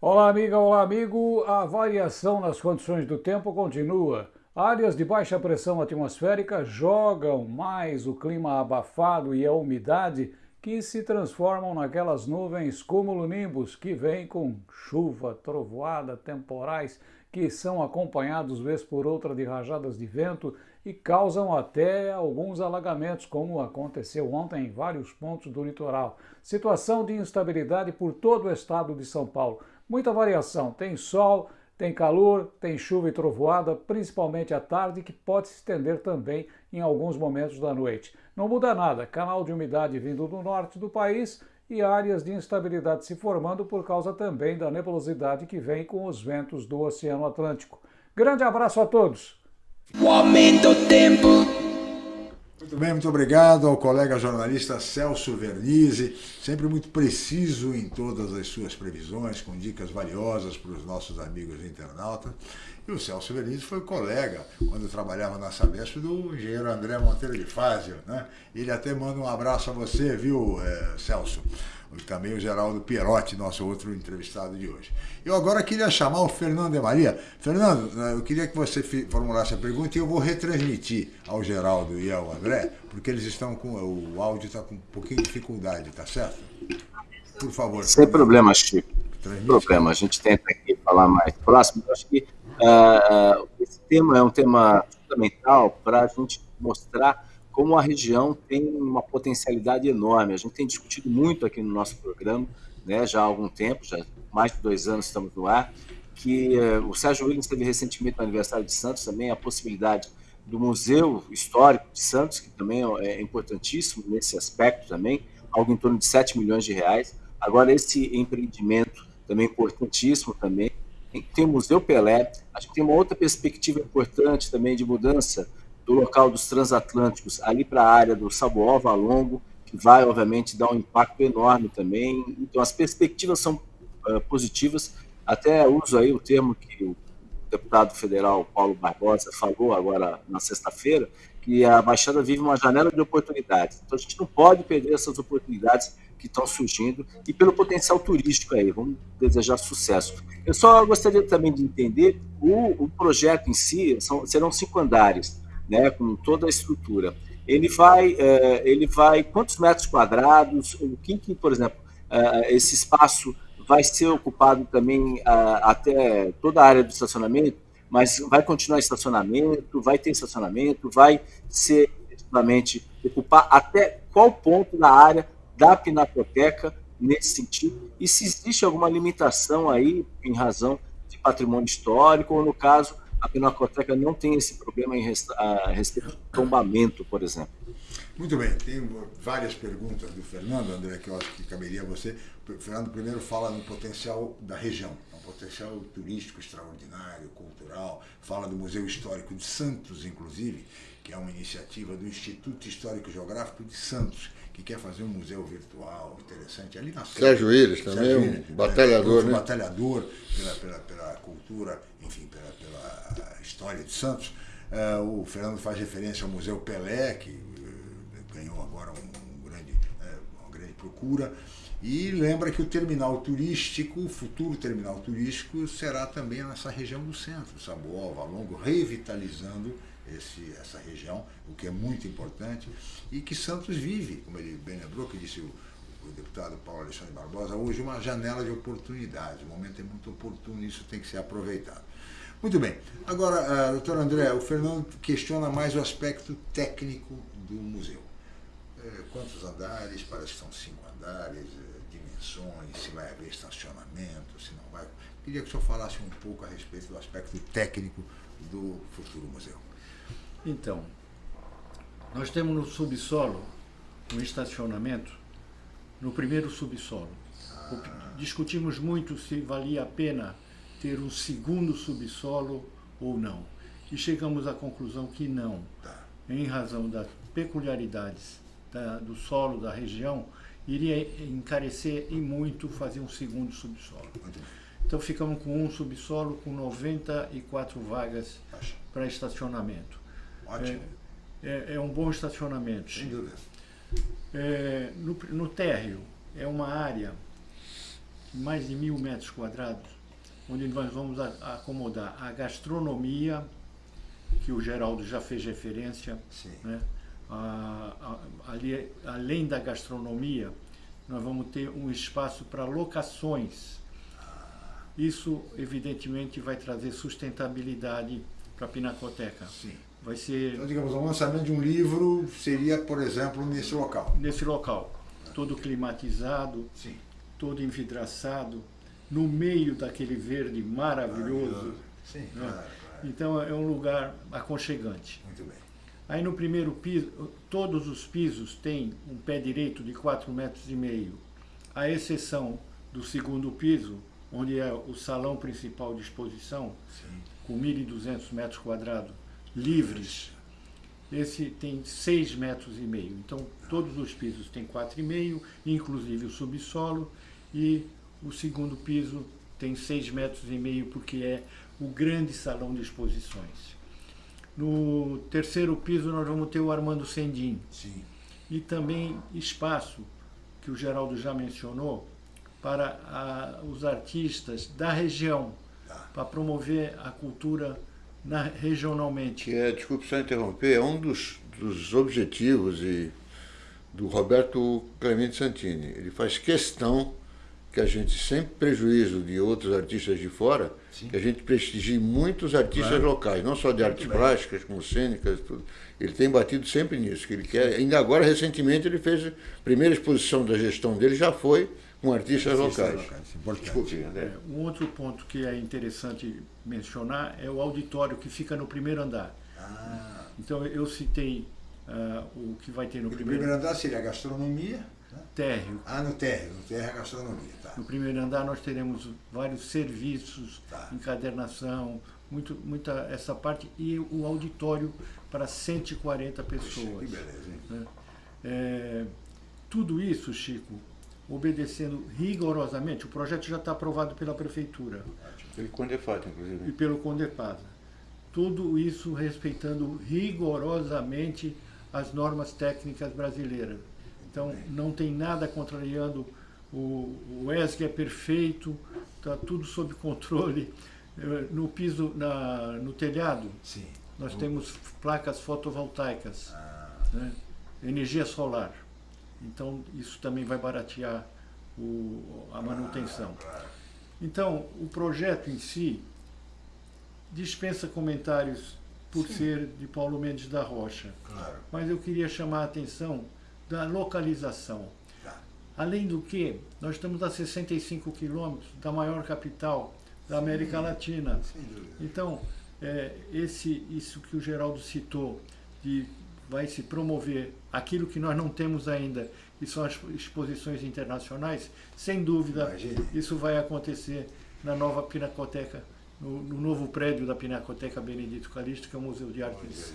Olá, amiga, olá, amigo. A variação nas condições do tempo continua. Áreas de baixa pressão atmosférica jogam mais o clima abafado e a umidade que se transformam naquelas nuvens cumulonimbus que vêm com chuva, trovoada, temporais que são acompanhados vez por outra de rajadas de vento e causam até alguns alagamentos, como aconteceu ontem em vários pontos do litoral. Situação de instabilidade por todo o estado de São Paulo. Muita variação, tem sol, tem calor, tem chuva e trovoada, principalmente à tarde, que pode se estender também em alguns momentos da noite. Não muda nada, canal de umidade vindo do norte do país e áreas de instabilidade se formando por causa também da nebulosidade que vem com os ventos do Oceano Atlântico. Grande abraço a todos, O aumento do tempo. Muito bem, muito obrigado ao colega jornalista Celso Vernizzi, sempre muito preciso em todas as suas previsões, com dicas valiosas para os nossos amigos internautas. E o Celso Vernizzi foi colega, quando trabalhava na Sabesp, do engenheiro André Monteiro de Fázio. Né? Ele até manda um abraço a você, viu, é, Celso? E também o Geraldo Pierotti, nosso outro entrevistado de hoje. Eu agora queria chamar o Fernando de Maria. Fernando, né, eu queria que você formulasse a pergunta e eu vou retransmitir ao Geraldo e ao André, porque eles estão com. O áudio está com um pouquinho de dificuldade, tá certo? Por favor. Sem Fernando. problema, Chico. Sem problema. A gente tenta aqui falar mais próximo. Eu acho que uh, esse tema é um tema fundamental para a gente mostrar como a região tem uma potencialidade enorme. A gente tem discutido muito aqui no nosso programa, né, já há algum tempo, já mais de dois anos estamos no ar, que uh, o Sérgio Williams teve recentemente no aniversário de Santos também a possibilidade do Museu Histórico de Santos, que também é importantíssimo nesse aspecto também, algo em torno de 7 milhões de reais. Agora, esse empreendimento também importantíssimo também. Tem o Museu Pelé, acho que tem uma outra perspectiva importante também de mudança do local dos transatlânticos ali para a área do Saboó, Valongo, que vai, obviamente, dar um impacto enorme também. Então, as perspectivas são uh, positivas. Até uso aí o termo que o deputado federal Paulo Barbosa falou agora na sexta-feira, que a Baixada vive uma janela de oportunidades. Então, a gente não pode perder essas oportunidades que estão surgindo e pelo potencial turístico aí. Vamos desejar sucesso. Eu só gostaria também de entender o, o projeto em si, são, serão cinco andares né, com toda a estrutura. Ele vai, é, ele vai quantos metros quadrados? O que, por exemplo, é, esse espaço vai ser ocupado também até toda a área do estacionamento, mas vai continuar estacionamento, vai ter estacionamento, vai ser efetivamente ocupar até qual ponto da área da pinacoteca nesse sentido, e se existe alguma limitação aí em razão de patrimônio histórico, ou no caso, a Pinacoteca não tem esse problema em respeito ao tombamento, por exemplo. Muito bem, tem várias perguntas do Fernando, André, que eu acho que caberia a você. O Fernando primeiro fala no potencial da região, um potencial turístico extraordinário, cultural, fala do Museu Histórico de Santos, inclusive, que é uma iniciativa do Instituto Histórico Geográfico de Santos, que quer fazer um museu virtual interessante ali na Sérgio Willis também, Sérgio um batalhador, é, né? batalhador pela, pela, pela cultura, enfim, pela, pela história de Santos. Uh, o Fernando faz referência ao Museu Pelé, que uh, ganhou agora um, um grande, uh, uma grande procura. E lembra que o terminal turístico, o futuro terminal turístico, será também nessa região do centro, Saboó, Valongo, revitalizando esse, essa região, o que é muito importante, e que Santos vive, como ele bem lembrou, que disse o, o deputado Paulo Alexandre Barbosa, hoje uma janela de oportunidade, o momento é muito oportuno isso tem que ser aproveitado. Muito bem. Agora, uh, doutor André, o Fernando questiona mais o aspecto técnico do museu. Uh, quantos andares? Parece que são cinco andares, uh, dimensões, se vai haver estacionamento, se não vai. Queria que o senhor falasse um pouco a respeito do aspecto técnico do futuro museu. Então, nós temos no subsolo um estacionamento, no primeiro subsolo. Discutimos muito se valia a pena ter um segundo subsolo ou não. E chegamos à conclusão que não, em razão das peculiaridades da, do solo da região, iria encarecer e muito fazer um segundo subsolo. Então ficamos com um subsolo com 94 vagas para estacionamento. Ótimo. É, é, é um bom estacionamento. Sem dúvida. É, no, no térreo, é uma área de mais de mil metros quadrados, onde nós vamos a, a acomodar a gastronomia, que o Geraldo já fez referência. Sim. Né? A, a, ali, além da gastronomia, nós vamos ter um espaço para locações. Isso, evidentemente, vai trazer sustentabilidade para a Pinacoteca. Sim. Vai ser... Então, digamos, o lançamento de um livro seria, por exemplo, nesse local. Nesse local. Todo climatizado, Sim. todo envidraçado, no meio daquele verde maravilhoso. Maravilhoso. Sim, né? claro, claro. Então é um lugar aconchegante. Muito bem. Aí no primeiro piso, todos os pisos têm um pé direito de 4 metros e meio, à exceção do segundo piso, onde é o salão principal de exposição, Sim. com 1.200 metros quadrados, livres. Esse tem 6 metros e meio. Então, todos os pisos têm 4,5, inclusive o subsolo, e o segundo piso tem 6 metros e meio, porque é o grande salão de exposições. No terceiro piso nós vamos ter o Armando Sendim. Sim. E também espaço, que o Geraldo já mencionou, para a, os artistas da região, Tá. para promover a cultura na, regionalmente. É, desculpe só interromper, é um dos, dos objetivos e, do Roberto Clemente Santini. Ele faz questão que a gente, sem prejuízo de outros artistas de fora, que a gente prestigie muitos artistas Claro. locais, não só de artes plásticas, como cênicas, tudo. Ele tem batido sempre nisso, que ele quer. Ainda agora, recentemente, ele fez a primeira exposição da gestão dele, já foi com artistas Artistas locais. locais, importante. Desculpe, André. Um outro ponto que é interessante mencionar é o auditório que fica no primeiro andar. Ah, Então eu citei ah, o que vai ter no o primeiro, primeiro andar seria a gastronomia. né? térreo. Ah, no térreo. No térreo é a gastronomia, tá. No primeiro andar nós teremos vários serviços, Tá. encadernação, muito, muita essa parte e o auditório para 140 pessoas. Que beleza, hein? né? É, tudo isso, Chico, obedecendo rigorosamente, o projeto já está aprovado pela prefeitura Ele Condefat, inclusive. e pelo Condepasa. Tudo isso respeitando rigorosamente as normas técnicas brasileiras. Então, não tem nada contrariando o, o ESG é perfeito, está tudo sob controle. Eh, No piso, na, no telhado, Sim. nós temos placas fotovoltaicas, Ah, né? energia solar. Então, isso também vai baratear o, a manutenção. Então, o projeto em si dispensa comentários por ser de Paulo Mendes da Rocha. claro. Mas eu queria chamar a atenção da localização. Tá. Além do que, nós estamos a 65 quilômetros da maior capital da América Latina. Sem dúvida. Então, é, esse, isso que o Geraldo citou, de vai se promover aquilo que nós não temos ainda, que são as exposições internacionais, sem dúvida, Imagine. isso vai acontecer na nova Pinacoteca, no, no novo prédio da Pinacoteca Benedito Calixto, que é o Museu de Artes.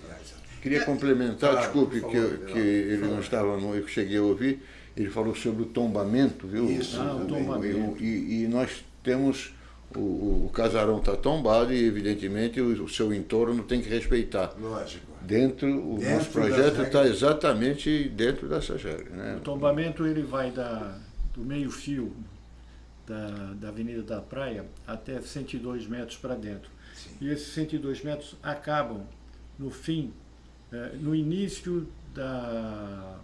Queria complementar, Claro, desculpe, por que, favor, eu- que ele não favor. estava, no, eu cheguei a ouvir, ele falou sobre o tombamento, viu? Isso, Ah, o E- tombamento. E, e nós temos, o, o- o casarão está tombado e, evidentemente, o, o seu entorno tem que respeitar. Lógico. Dentro, o Dentro nosso projeto está exatamente dentro dessas regras. Né? O tombamento ele vai da, do meio-fio da, da Avenida da Praia até 102 metros para dentro. Sim. E esses 102 metros acabam no fim, eh, no início da,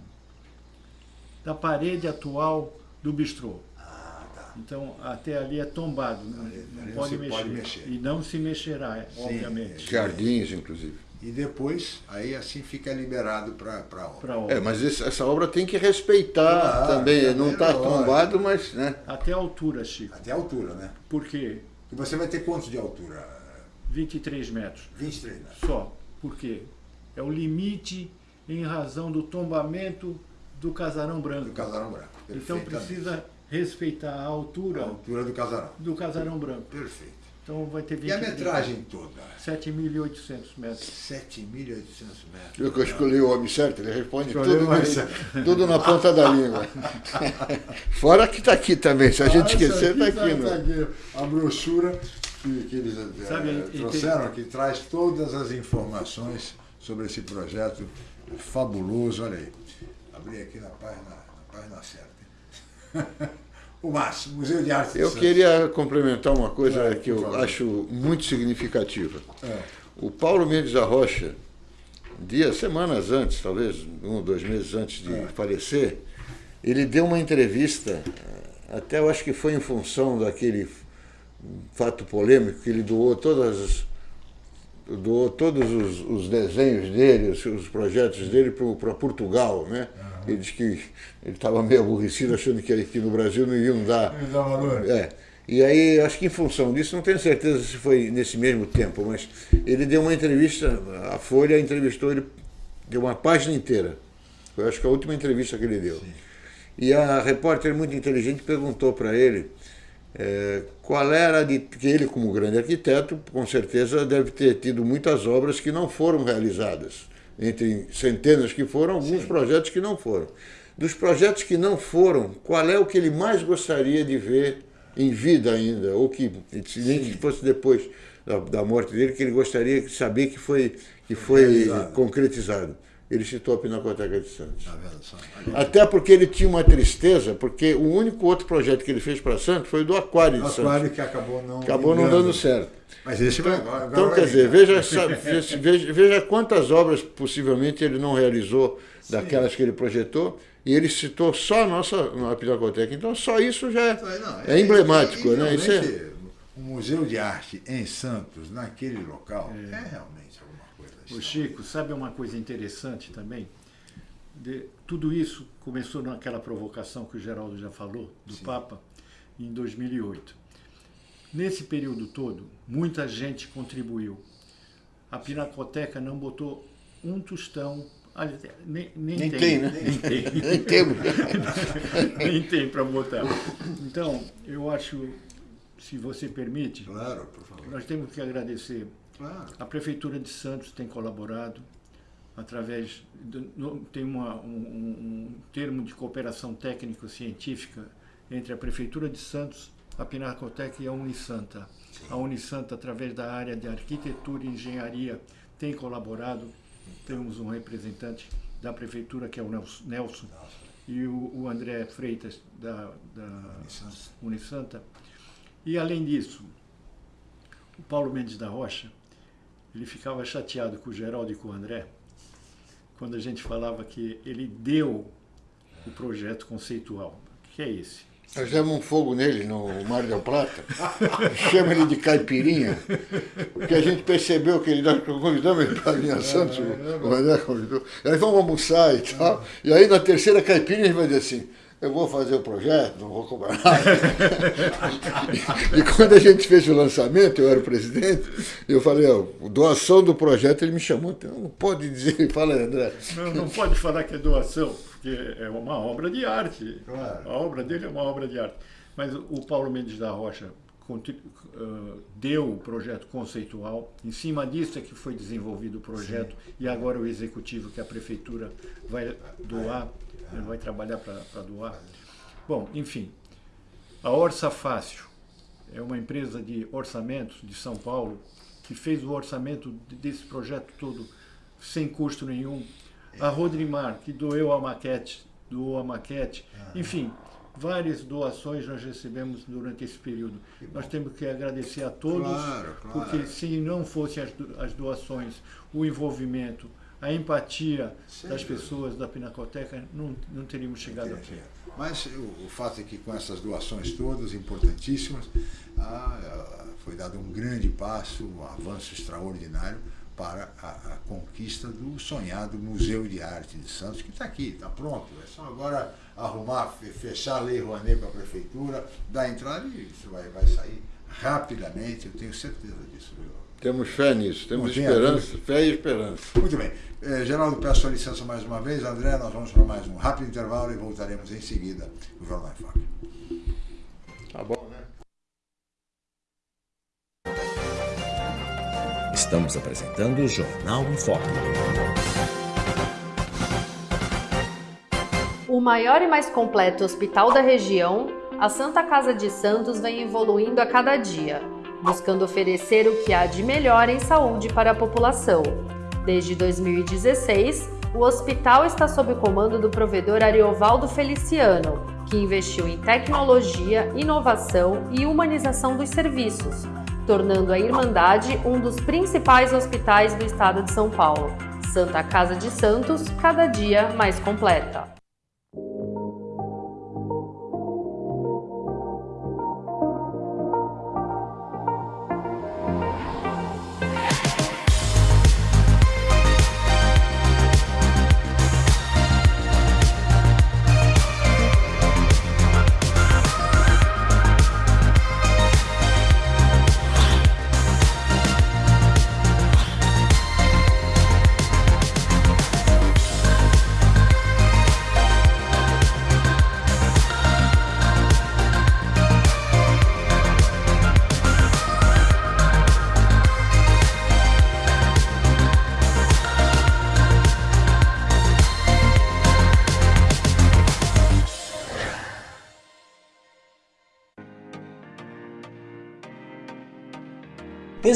da parede atual do bistrô. Ah, tá. Então, até ali é tombado, não, Ali- não não pode, mexer. pode mexer. E não se mexerá, Sim, obviamente. Jardins, inclusive. E depois, aí assim fica liberado para a obra. Obra. É, mas esse- essa obra tem que respeitar Claro, também. Não está tombado, mas. Né? Até a altura, Chico. Até a altura, né? Por quê? E você vai ter quanto de altura? 23 metros. 23 metros. Só. Por quê? É o limite em razão do tombamento do casarão branco. Do casarão branco. Então precisa respeitar a A altura altura do casarão. do casarão branco. Perfeito. Então vai ter 20 E a metragem toda? 7.800 metros. 7.800 metros. Eu que eu escolhi o homem certo, ele responde tudo, na- tudo na ponta da língua. Fora que está aqui também, se a gente Ah, esquecer, está aqui. tá né? aqui. A brochura que, que eles eh, Sabe, e trouxeram, que traz todas as informações sobre esse projeto fabuloso. Olha aí. Abri aqui na página, na página certa. o Márcio, Museu de Arte de Eu Santos. queria complementar uma coisa É, que eu favor. acho muito significativa. É. O Paulo Mendes da Rocha, dias, semanas antes, talvez um ou dois meses antes de É. falecer, ele deu uma entrevista, até eu acho que foi em função daquele fato polêmico que ele doou todas as- doou todos os, os desenhos dele, os, os projetos dele para Portugal, né? Ele disse que ele estava meio aborrecido, achando que aqui no Brasil não iam dar. Ele dá valor. É. E aí, acho que em função disso, não tenho certeza se foi nesse mesmo tempo, mas ele deu uma entrevista, a Folha entrevistou ele, deu uma página inteira. Foi acho que a última entrevista que ele deu. E a repórter muito inteligente perguntou para ele é, qual era de. Porque ele, como grande arquiteto, com certeza deve ter tido muitas obras que não foram realizadas. Entre centenas que foram, alguns Sim. projetos que não foram. Dos projetos que não foram, qual é o que ele mais gostaria de ver em vida ainda, ou que, nem que fosse depois da, da, morte dele, que ele gostaria de saber que foi, que foi concretizado? Ele citou a Pinacoteca de Santos. Tá Até porque ele tinha uma tristeza, porque o único outro projeto que ele fez para Santos foi o do Aquário de Santos. Aquário que acabou não Acabou não dando certo. Mas esse então, agora, então quer dizer, veja, veja, veja quantas obras possivelmente ele não realizou daquelas Sim. que ele projetou, e ele citou só a nossa a Pinacoteca. Então só isso já é, não, é, é emblemático. É, né? Isso é... O Museu de Arte em Santos, naquele local, é, é realmente o Chico, sabe uma coisa interessante também? De, tudo isso começou naquela provocação que o Geraldo já falou, do Sim. Papa, em 2008. Nesse período todo, muita gente contribuiu. A Pinacoteca não botou um tostão nem, nem, nem, tem, tem né? Nem tem. nem tem. nem tem para botar. Então, eu acho, se você permite, claro, por favor. nós temos que agradecer Claro. A Prefeitura de Santos tem colaborado através, de, tem uma, um, um, termo de cooperação técnico-científica entre a Prefeitura de Santos, a Pinacoteca e a Unisanta. A Unisanta, através da área de arquitetura e engenharia, tem colaborado. Temos um representante da Prefeitura, que é o Nelson, Nelson e o, André Freitas, da, da. Unisanta. E, além disso, o Paulo Mendes da Rocha, ele ficava chateado com o Geraldo e com o André, quando a gente falava que ele deu o projeto conceitual. O que é esse? Nós demos um fogo nele no Mar del Plata, chama ele de caipirinha, porque a gente percebeu que ele nós convidamos ele para a Santos, o André convidou, aí vamos almoçar e tal, e aí na terceira caipirinha ele vai dizer assim, eu vou fazer o projeto, não vou cobrar nada. e, quando a gente fez o lançamento, eu era o presidente, eu falei, ó, doação do projeto, ele me chamou, não pode dizer, fala André. Não, não pode falar que é doação, porque é uma obra de arte. Claro. A obra dele é uma obra de arte. Mas o Paulo Mendes da Rocha deu o projeto conceitual, em cima disso é que foi desenvolvido o projeto Sim. e agora o executivo que a prefeitura vai doar ele vai trabalhar para doar. Bom, enfim, a Orça Fácil é uma empresa de orçamentos de São Paulo que fez o orçamento desse projeto todo sem custo nenhum. A Rodrimar, que doeu a maquete, doou a maquete. Enfim, várias doações nós recebemos durante esse período. Nós temos que agradecer a todos, claro, claro. porque se não fossem as doações, o envolvimento, a empatia Sim, das pessoas da Pinacoteca, não, não teríamos chegado aqui. Mas o, o, fato é que com essas doações todas, importantíssimas, ah, foi dado um grande passo, um avanço extraordinário para a, a, conquista do sonhado Museu de Arte de Santos, que está aqui, está pronto. É só agora arrumar, fechar a Lei Rouanet com a Prefeitura, dar entrada e isso vai, vai sair rapidamente, eu tenho certeza disso. Viu? Temos fé nisso, temos esperança, fé e esperança. Muito bem. Eh, Geraldo, peço a licença mais uma vez. André, nós vamos para mais um rápido intervalo e voltaremos em seguida no Jornal em Foque. Tá bom, né? Estamos apresentando o Jornal em Foque. O maior e mais completo hospital da região, a Santa Casa de Santos vem evoluindo a cada dia buscando oferecer o que há de melhor em saúde para a população. Desde 2016, o hospital está sob o comando do provedor Ariovaldo Feliciano, que investiu em tecnologia, inovação e humanização dos serviços, tornando a Irmandade um dos principais hospitais do estado de São Paulo. Santa Casa de Santos, cada dia mais completa.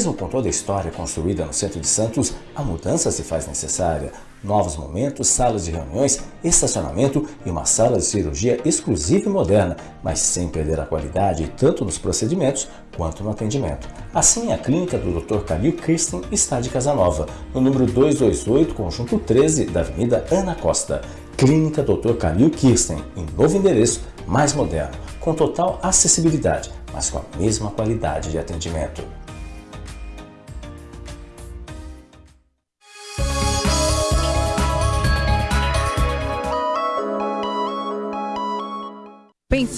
Mesmo com toda a história construída no centro de Santos, a mudança se faz necessária. Novos momentos, salas de reuniões, estacionamento e uma sala de cirurgia exclusiva e moderna, mas sem perder a qualidade tanto nos procedimentos quanto no atendimento. Assim, a clínica do Dr. Calil Kirsten está de Casa Nova, no número 228, conjunto 13 da Avenida Ana Costa. Clínica Dr. Calil Kirsten, em novo endereço, mais moderno, com total acessibilidade, mas com a mesma qualidade de atendimento.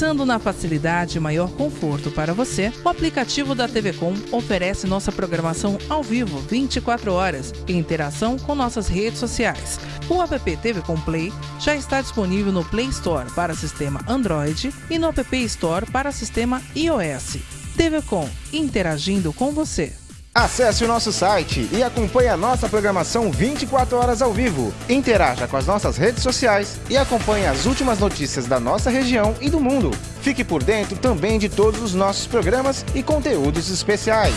Pensando na facilidade e maior conforto para você, o aplicativo da TV Com oferece nossa programação ao vivo 24 horas em interação com nossas redes sociais. O app TV Com Play já está disponível no Play Store para sistema Android e no App Store para sistema iOS. TV Com, interagindo com você. Acesse o nosso site e acompanhe a nossa programação 24 horas ao vivo. Interaja com as nossas redes sociais e acompanhe as últimas notícias da nossa região e do mundo. Fique por dentro também de todos os nossos programas e conteúdos especiais.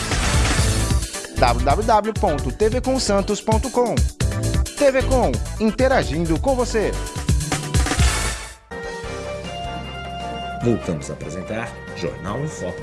www.tvcomsantos.com TV Com, interagindo com você. Voltamos a apresentar Jornal em Foco.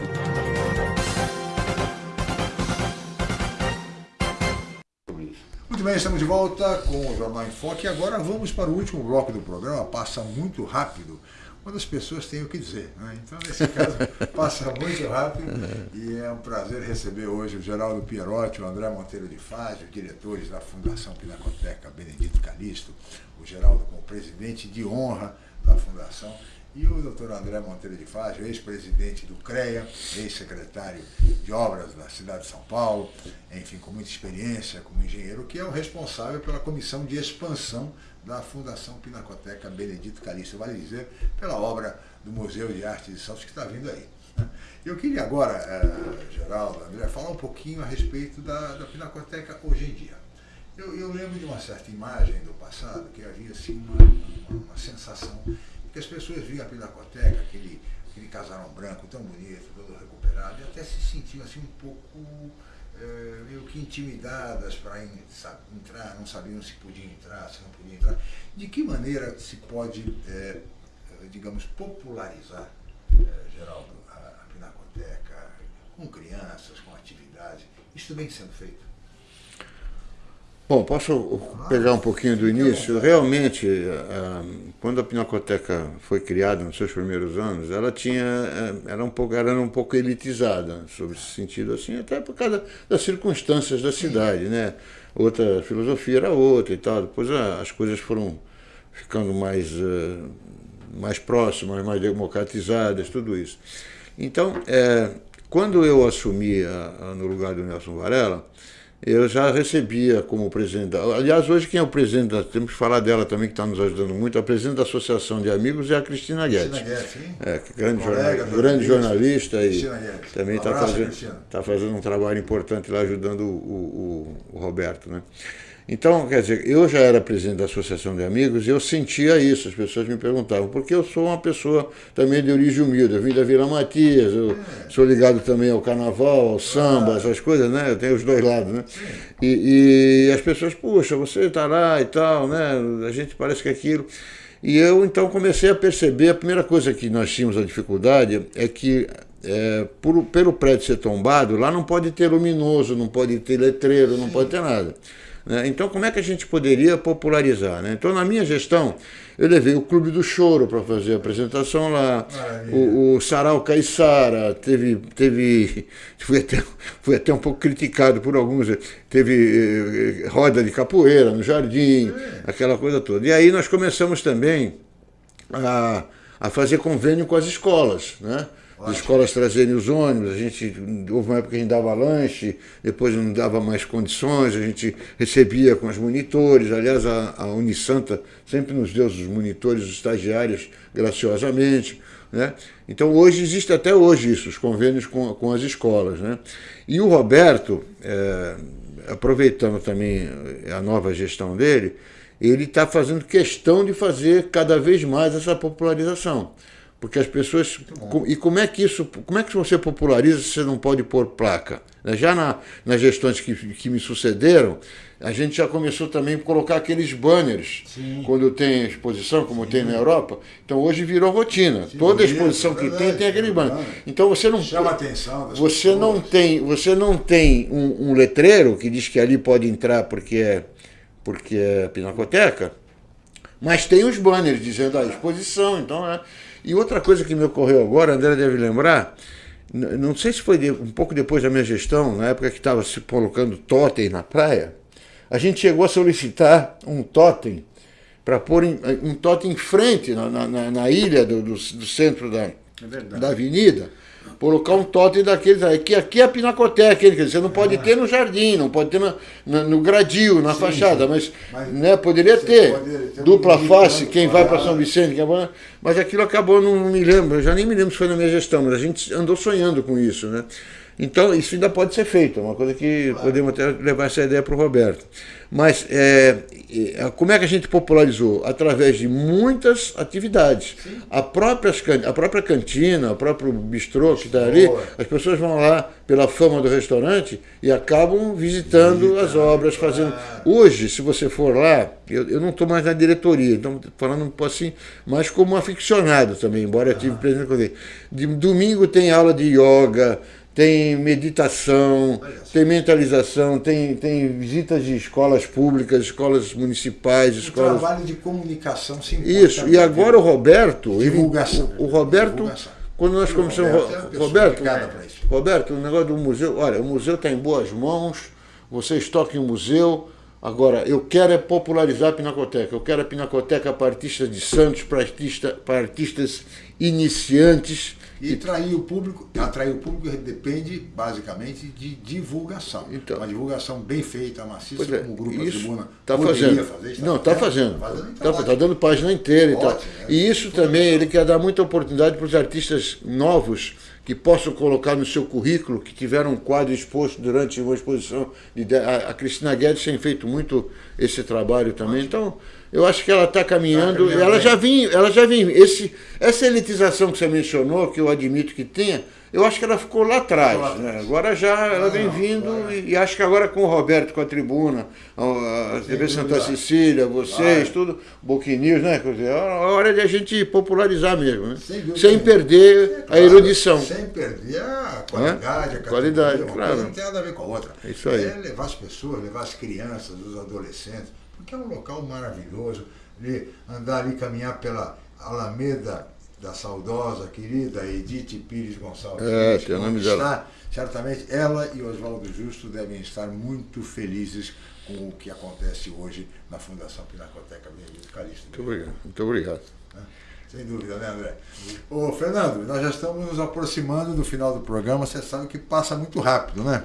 Muito bem, estamos de volta com o Jornal em Foque e agora vamos para o último bloco do programa. Passa muito rápido quando as pessoas têm o que dizer. Né? Então, nesse caso, passa muito rápido e é um prazer receber hoje o Geraldo Pierotti, o André Monteiro de Fágio, diretores da Fundação Pinacoteca Benedito Calixto, o Geraldo como presidente de honra da Fundação e o doutor André Monteiro de Fágio, ex-presidente do CREA, ex-secretário de obras da cidade de São Paulo, enfim, com muita experiência como engenheiro, que é o responsável pela comissão de expansão da Fundação Pinacoteca Benedito Calixto, vale dizer, pela obra do Museu de Arte de Santos que está vindo aí. Eu queria agora, eh, Geraldo, André, falar um pouquinho a respeito da, da Pinacoteca hoje em dia. Eu, eu lembro de uma certa imagem do passado que havia assim, uma, uma, uma sensação que as pessoas viam a Pinacoteca, aquele, aquele casarão branco tão bonito, todo recuperado, e até se sentiam assim um pouco é, meio que intimidadas para entrar, não sabiam se podiam entrar, se não podiam entrar. De que maneira se pode, é, digamos, popularizar, é, Geraldo, a, a Pinacoteca com crianças, com atividades? Isso vem sendo feito? Bom, posso pegar um pouquinho do início? Realmente, eh, quando a Pinacoteca foi criada nos seus primeiros anos, ela tinha, eh, era um pouco, era um pouco elitizada, sobre esse sentido assim, até por causa das circunstâncias da cidade, né? Outra filosofia era outra e tal. Depois as coisas foram ficando mais, eh, mais próximas, mais democratizadas, tudo isso. Então, quando eu assumi no lugar do Nelson Varela, eu já recebia como presidente. Aliás, hoje quem é o presidente, da, temos que falar dela também, que está nos ajudando muito, a presidente da Associação de Amigos é a Cristina Guedes. Cristina Guedes, sim. É, grande, Colega, jornal, grande jornalista e Cristina Guedes. também Um está abraço, fazendo, tá fazendo um trabalho importante lá ajudando o, o- o Roberto. Né? Então, quer dizer, eu já era presidente da Associação de Amigos e eu sentia isso. As pessoas me perguntavam, porque eu sou uma pessoa também de origem humilde. Eu vim da Vila Matias, eu sou ligado também ao carnaval, ao samba, essas coisas, né? Eu tenho os dois lados, né? E, e as pessoas, puxa, você está lá e tal, né? A gente parece que é aquilo. E eu então comecei a perceber, a primeira coisa que nós tínhamos a dificuldade é que é, por, pelo prédio ser tombado, lá não pode ter luminoso, não pode ter letreiro, não pode ter nada. Né? Então, como é que a gente poderia popularizar? né? Então, na minha gestão, eu levei o Clube do Choro para fazer a apresentação lá, o, o Sarau Caiçara, teve, teve fui, até, fui até um pouco criticado por alguns, teve eh, roda de capoeira no jardim, aquela coisa toda. E aí nós começamos também a, a fazer convênio com as escolas, né? As escolas trazerem os ônibus, a gente, houve uma época que a gente dava lanche, depois não dava mais condições, a gente recebia com os monitores, aliás a, a Unisanta sempre nos deu os monitores, os estagiários, graciosamente, né? Então hoje existe até hoje isso, os convênios com, com as escolas, né? E o Roberto, eh, aproveitando também a nova gestão dele, ele está fazendo questão de fazer cada vez mais essa popularização. Porque as pessoas. E como é que isso. Como é que você populariza se você não pode pôr placa? Né? Já na, nas gestões que, que me sucederam, a gente já começou também a colocar aqueles banners Sim. quando tem exposição, como Sim. tem na Europa. Então hoje virou rotina. Sim, Toda exposição que tem tem aquele banner. Então você não chama a atenção. você pessoas. não tem, você não tem um, um, letreiro que diz que ali pode entrar porque é porque é pinacoteca, mas tem os banners dizendo a exposição. Então é. E outra coisa que me ocorreu agora, André deve lembrar, não sei se foi um pouco depois da minha gestão, na época que estava se colocando totem na praia a gente chegou a solicitar um totem para pôr em, um totem em frente na, na, na ilha do, do, do centro da, é da avenida colocar um totem daqueles aí, que aqui é a pinacoteca, quer dizer, você não pode é. ter no jardim, não pode ter no, no, no gradil, na sim, fachada, mas, mas, né, poderia ter, ter dupla face, quem vai para São Vicente, quem mas aquilo acabou, não, não me lembro, eu já nem me lembro se foi na minha gestão, mas a gente andou sonhando com isso, né? Então, isso ainda pode ser feito, é uma coisa que claro. podemos até levar essa ideia para o Roberto. Mas é, é, como é que a gente popularizou? Através de muitas atividades. A própria, a própria cantina, o próprio bistrô que está ali, as pessoas vão lá pela fama do restaurante e acabam visitando as obras, fazendo. Hoje, se você for lá, eu, eu não estou mais na diretoria, então falando assim, mas como aficionado também, embora eu tive presente. De domingo tem aula de yoga tem meditação, tem mentalização, tem, tem visitas de escolas públicas, escolas municipais, escolas. trabalho de comunicação sim. Isso, e agora o Roberto. Divulgação. Ele, o, o, Roberto, divulgação. quando nós começamos. Roberto, é Roberto, Roberto, o negócio do museu, olha, o museu está em boas mãos, vocês toquem o museu. Agora, eu quero é popularizar a Pinacoteca. Eu quero a Pinacoteca para artistas de Santos, para, artista, para artistas iniciantes e atrair o público, atrair o público depende basicamente de divulgação. Então, uma divulgação bem feita, maciça, é, como o Grupo isso Tribuna tá fazendo. Fazer, não, está fazendo. Está tá, tá dando página inteira e tal. E isso também, ele quer dar muita oportunidade para os artistas novos que possam colocar no seu currículo, que tiveram um quadro exposto durante uma exposição. De, a, a Cristina Guedes tem feito muito esse trabalho também. Então, eu acho que ela está caminhando, tá ela já vinha, ela já vinha. Esse, essa elitização que você mencionou, que eu admito que tenha, eu acho que ela ficou lá atrás. Né? Agora já ela vem vindo e, e, acho que agora com o Roberto, com a tribuna, a, a TV Santa Cecília, vocês, tudo, Boquinews, né? é hora de a gente popularizar mesmo, né? Sem, sem perder a erudição. Sem perder a qualidade, a qualidade, claro. Não tem nada a ver com a outra. É isso aí. É levar as pessoas, levar as crianças, os adolescentes porque é um local maravilhoso, de andar ali, caminhar pela Alameda da saudosa, querida Edith Pires Gonçalves. É, tem o nome dela. Certamente ela e Oswaldo Justo devem estar muito felizes com o que acontece hoje na Fundação Pinacoteca Benedito Calixto. Muito obrigado. Muito obrigado. É, sem dúvida, né, André? Ô, Fernando, nós já estamos nos aproximando do final do programa. Você sabe que passa muito rápido, né?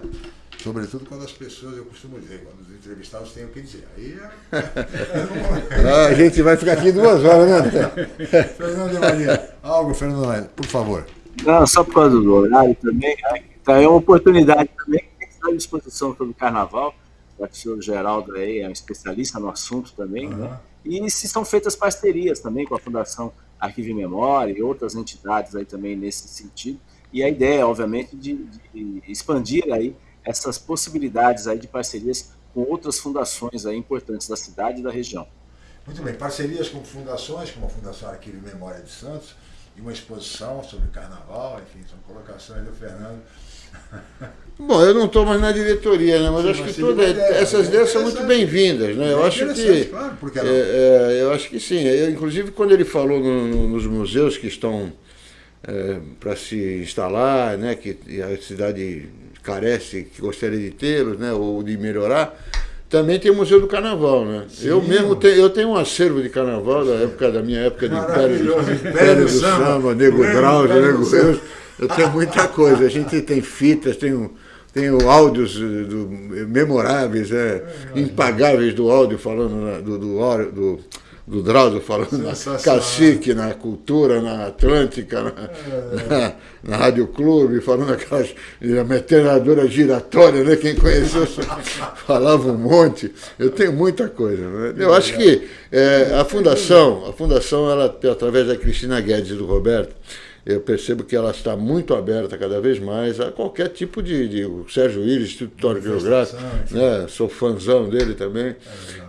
Sobretudo quando as pessoas, eu costumo dizer, quando os entrevistados têm o que dizer. Aí é... ah, a gente vai ficar aqui duas horas, né? Fernando de Maria, algo, Fernando Maria, por favor. Não, só por causa do horário também, né? então é uma oportunidade também que está à disposição todo o carnaval. O senhor Geraldo aí é um especialista no assunto também, uhum. né? E se são feitas parcerias também com a Fundação Arquivo e Memória e outras entidades aí também nesse sentido. E a ideia, obviamente, de, de expandir aí essas possibilidades aí de parcerias com outras fundações aí importantes da cidade e da região. Muito bem, parcerias com fundações, como a Fundação Arquivo e Memória de Santos, e uma exposição sobre carnaval, enfim, são colocações do Fernando. Bom, eu não estou mais na diretoria, né? mas Sim, acho que todas essas ideias são muito bem-vindas. Né? Eu, é acho que, claro, é, é, eu acho que sim. Eu, inclusive, quando ele falou no, no, nos museus que estão é, para se instalar, né? que a cidade carece, que gostaria de tê-los, né, ou de melhorar, também tem o Museu do Carnaval, né? Sim, eu mesmo tenho, eu tenho um acervo de carnaval da época da minha época de Império, Império do Samba, Nego Drauzio, Nego eu, eu tenho muita coisa. A gente tem fitas, tem tenho áudios do, memoráveis, é, impagáveis do áudio falando do, do, do do Drauzio falando na cacique, na cultura, na Atlântica, na, na, na Rádio Clube, falando aquelas metralhadora giratória, né? Quem conheceu falava um monte. Eu tenho muita coisa. Né? Eu acho que é, a fundação, a fundação, ela, através da Cristina Guedes e do Roberto, eu percebo que ela está muito aberta cada vez mais a qualquer tipo de. de o Sérgio Willis, Instituto Geográfico, né? sou fãzão dele também. É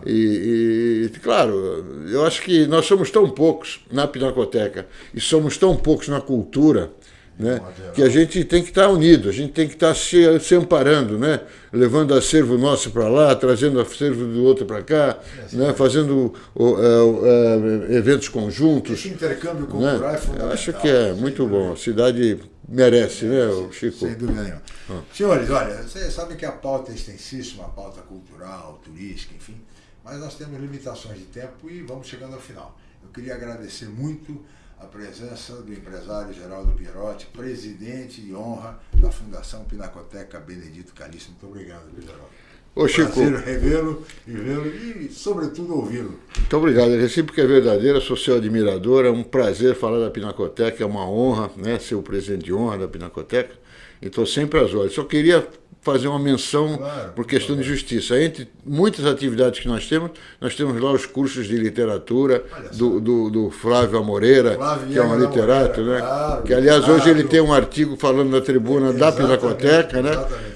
e, e, claro, eu acho que nós somos tão poucos na Pinacoteca e somos tão poucos na cultura né? que a gente tem que estar unido, a gente tem que estar se, se amparando, né? levando acervo nosso para lá, trazendo acervo do outro para cá, é, né? fazendo uh, uh, eventos conjuntos. Esse intercâmbio cultural né? é fundamental. Eu acho que é muito bom, a cidade merece, né, o Chico? Sem dúvida nenhuma. Ah. Senhores, olha, vocês sabem que a pauta é extensíssima, a pauta cultural, turística, enfim, mas nós temos limitações de tempo e vamos chegando ao final. Eu queria agradecer muito a presença do empresário Geraldo Pierotti, presidente de honra da Fundação Pinacoteca Benedito Calixto. Muito obrigado, Geraldo. Ô, Chico. Prazer revê-lo e vê-lo e, sobretudo, ouvi-lo. Muito obrigado. A recíproca é verdadeira, sou seu admirador. É um prazer falar da Pinacoteca, é uma honra né, ser o presidente de honra da Pinacoteca. E estou sempre às ordens. Só queria fazer uma menção claro, por questão claro. de justiça. Entre muitas atividades que nós temos, nós temos lá os cursos de literatura do, do, do, Flávio Amoreira, Flávio que é um literato, né? Claro, que aliás hoje ele tem um artigo falando na tribuna da Pinacoteca, né?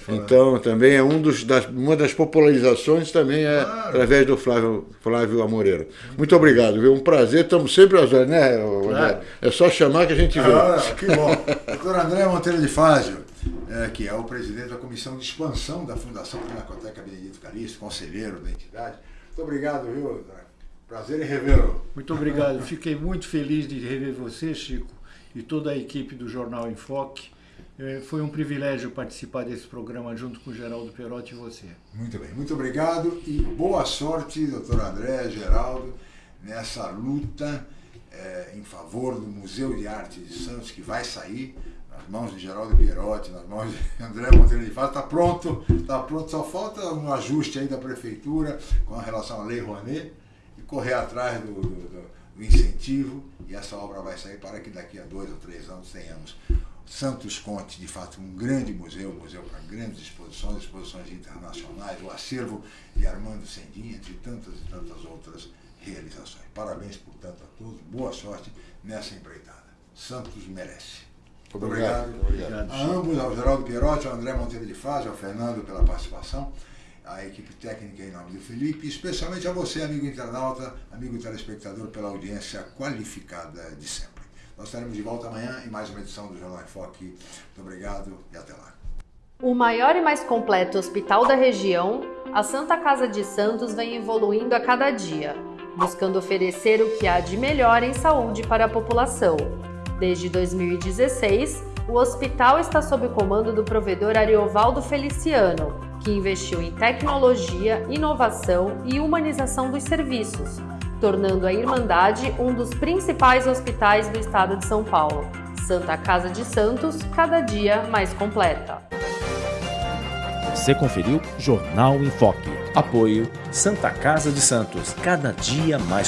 Então também é um dos, das, uma das popularizações também é através do Flávio, Flávio Amoreira. Muito obrigado, viu? Um prazer, estamos sempre às horas, né? É só chamar que a gente vê. Ah, que bom. Doutor André Monteiro de Fázio é, que é o presidente da comissão de expansão da Fundação Pinacoteca Benedito Calixto, conselheiro da entidade. Muito obrigado, viu? Prazer em revê-lo. Muito obrigado. Fiquei muito feliz de rever você, Chico, e toda a equipe do Jornal Enfoque. É, foi um privilégio participar desse programa junto com o Geraldo Perotti e você. Muito bem, muito obrigado e boa sorte, doutor André, Geraldo, nessa luta é, em favor do Museu de Arte de Santos, que vai sair mãos de Geraldo Pierotti, nas mãos de André Monteiro de Fato, está pronto, está pronto, só falta um ajuste aí da prefeitura com relação à Lei Rouanet e correr atrás do, do, do incentivo e essa obra vai sair para que daqui a dois ou três anos tenhamos Santos Conte, de fato, um grande museu, museu para grandes exposições, exposições internacionais, o acervo de Armando Sendinha, entre tantas e tantas outras realizações. Parabéns, portanto, a todos, boa sorte nessa empreitada. Santos merece. Obrigado. obrigado. A ambos, ao Geraldo Pierotti, ao André Monteiro de Faz, ao Fernando pela participação, à equipe técnica em nome do Felipe, e especialmente a você, amigo internauta, amigo telespectador, pela audiência qualificada de sempre. Nós estaremos de volta amanhã em mais uma edição do Jornal Enfoque. Muito obrigado e até lá. O maior e mais completo hospital da região, a Santa Casa de Santos vem evoluindo a cada dia, buscando oferecer o que há de melhor em saúde para a população Desde 2016, o hospital está sob o comando do provedor Ariovaldo Feliciano, que investiu em tecnologia, inovação e humanização dos serviços, tornando a Irmandade um dos principais hospitais do estado de São Paulo. Santa Casa de Santos, cada dia mais completa. Você conferiu Jornal em Foque. Apoio Santa Casa de Santos, cada dia mais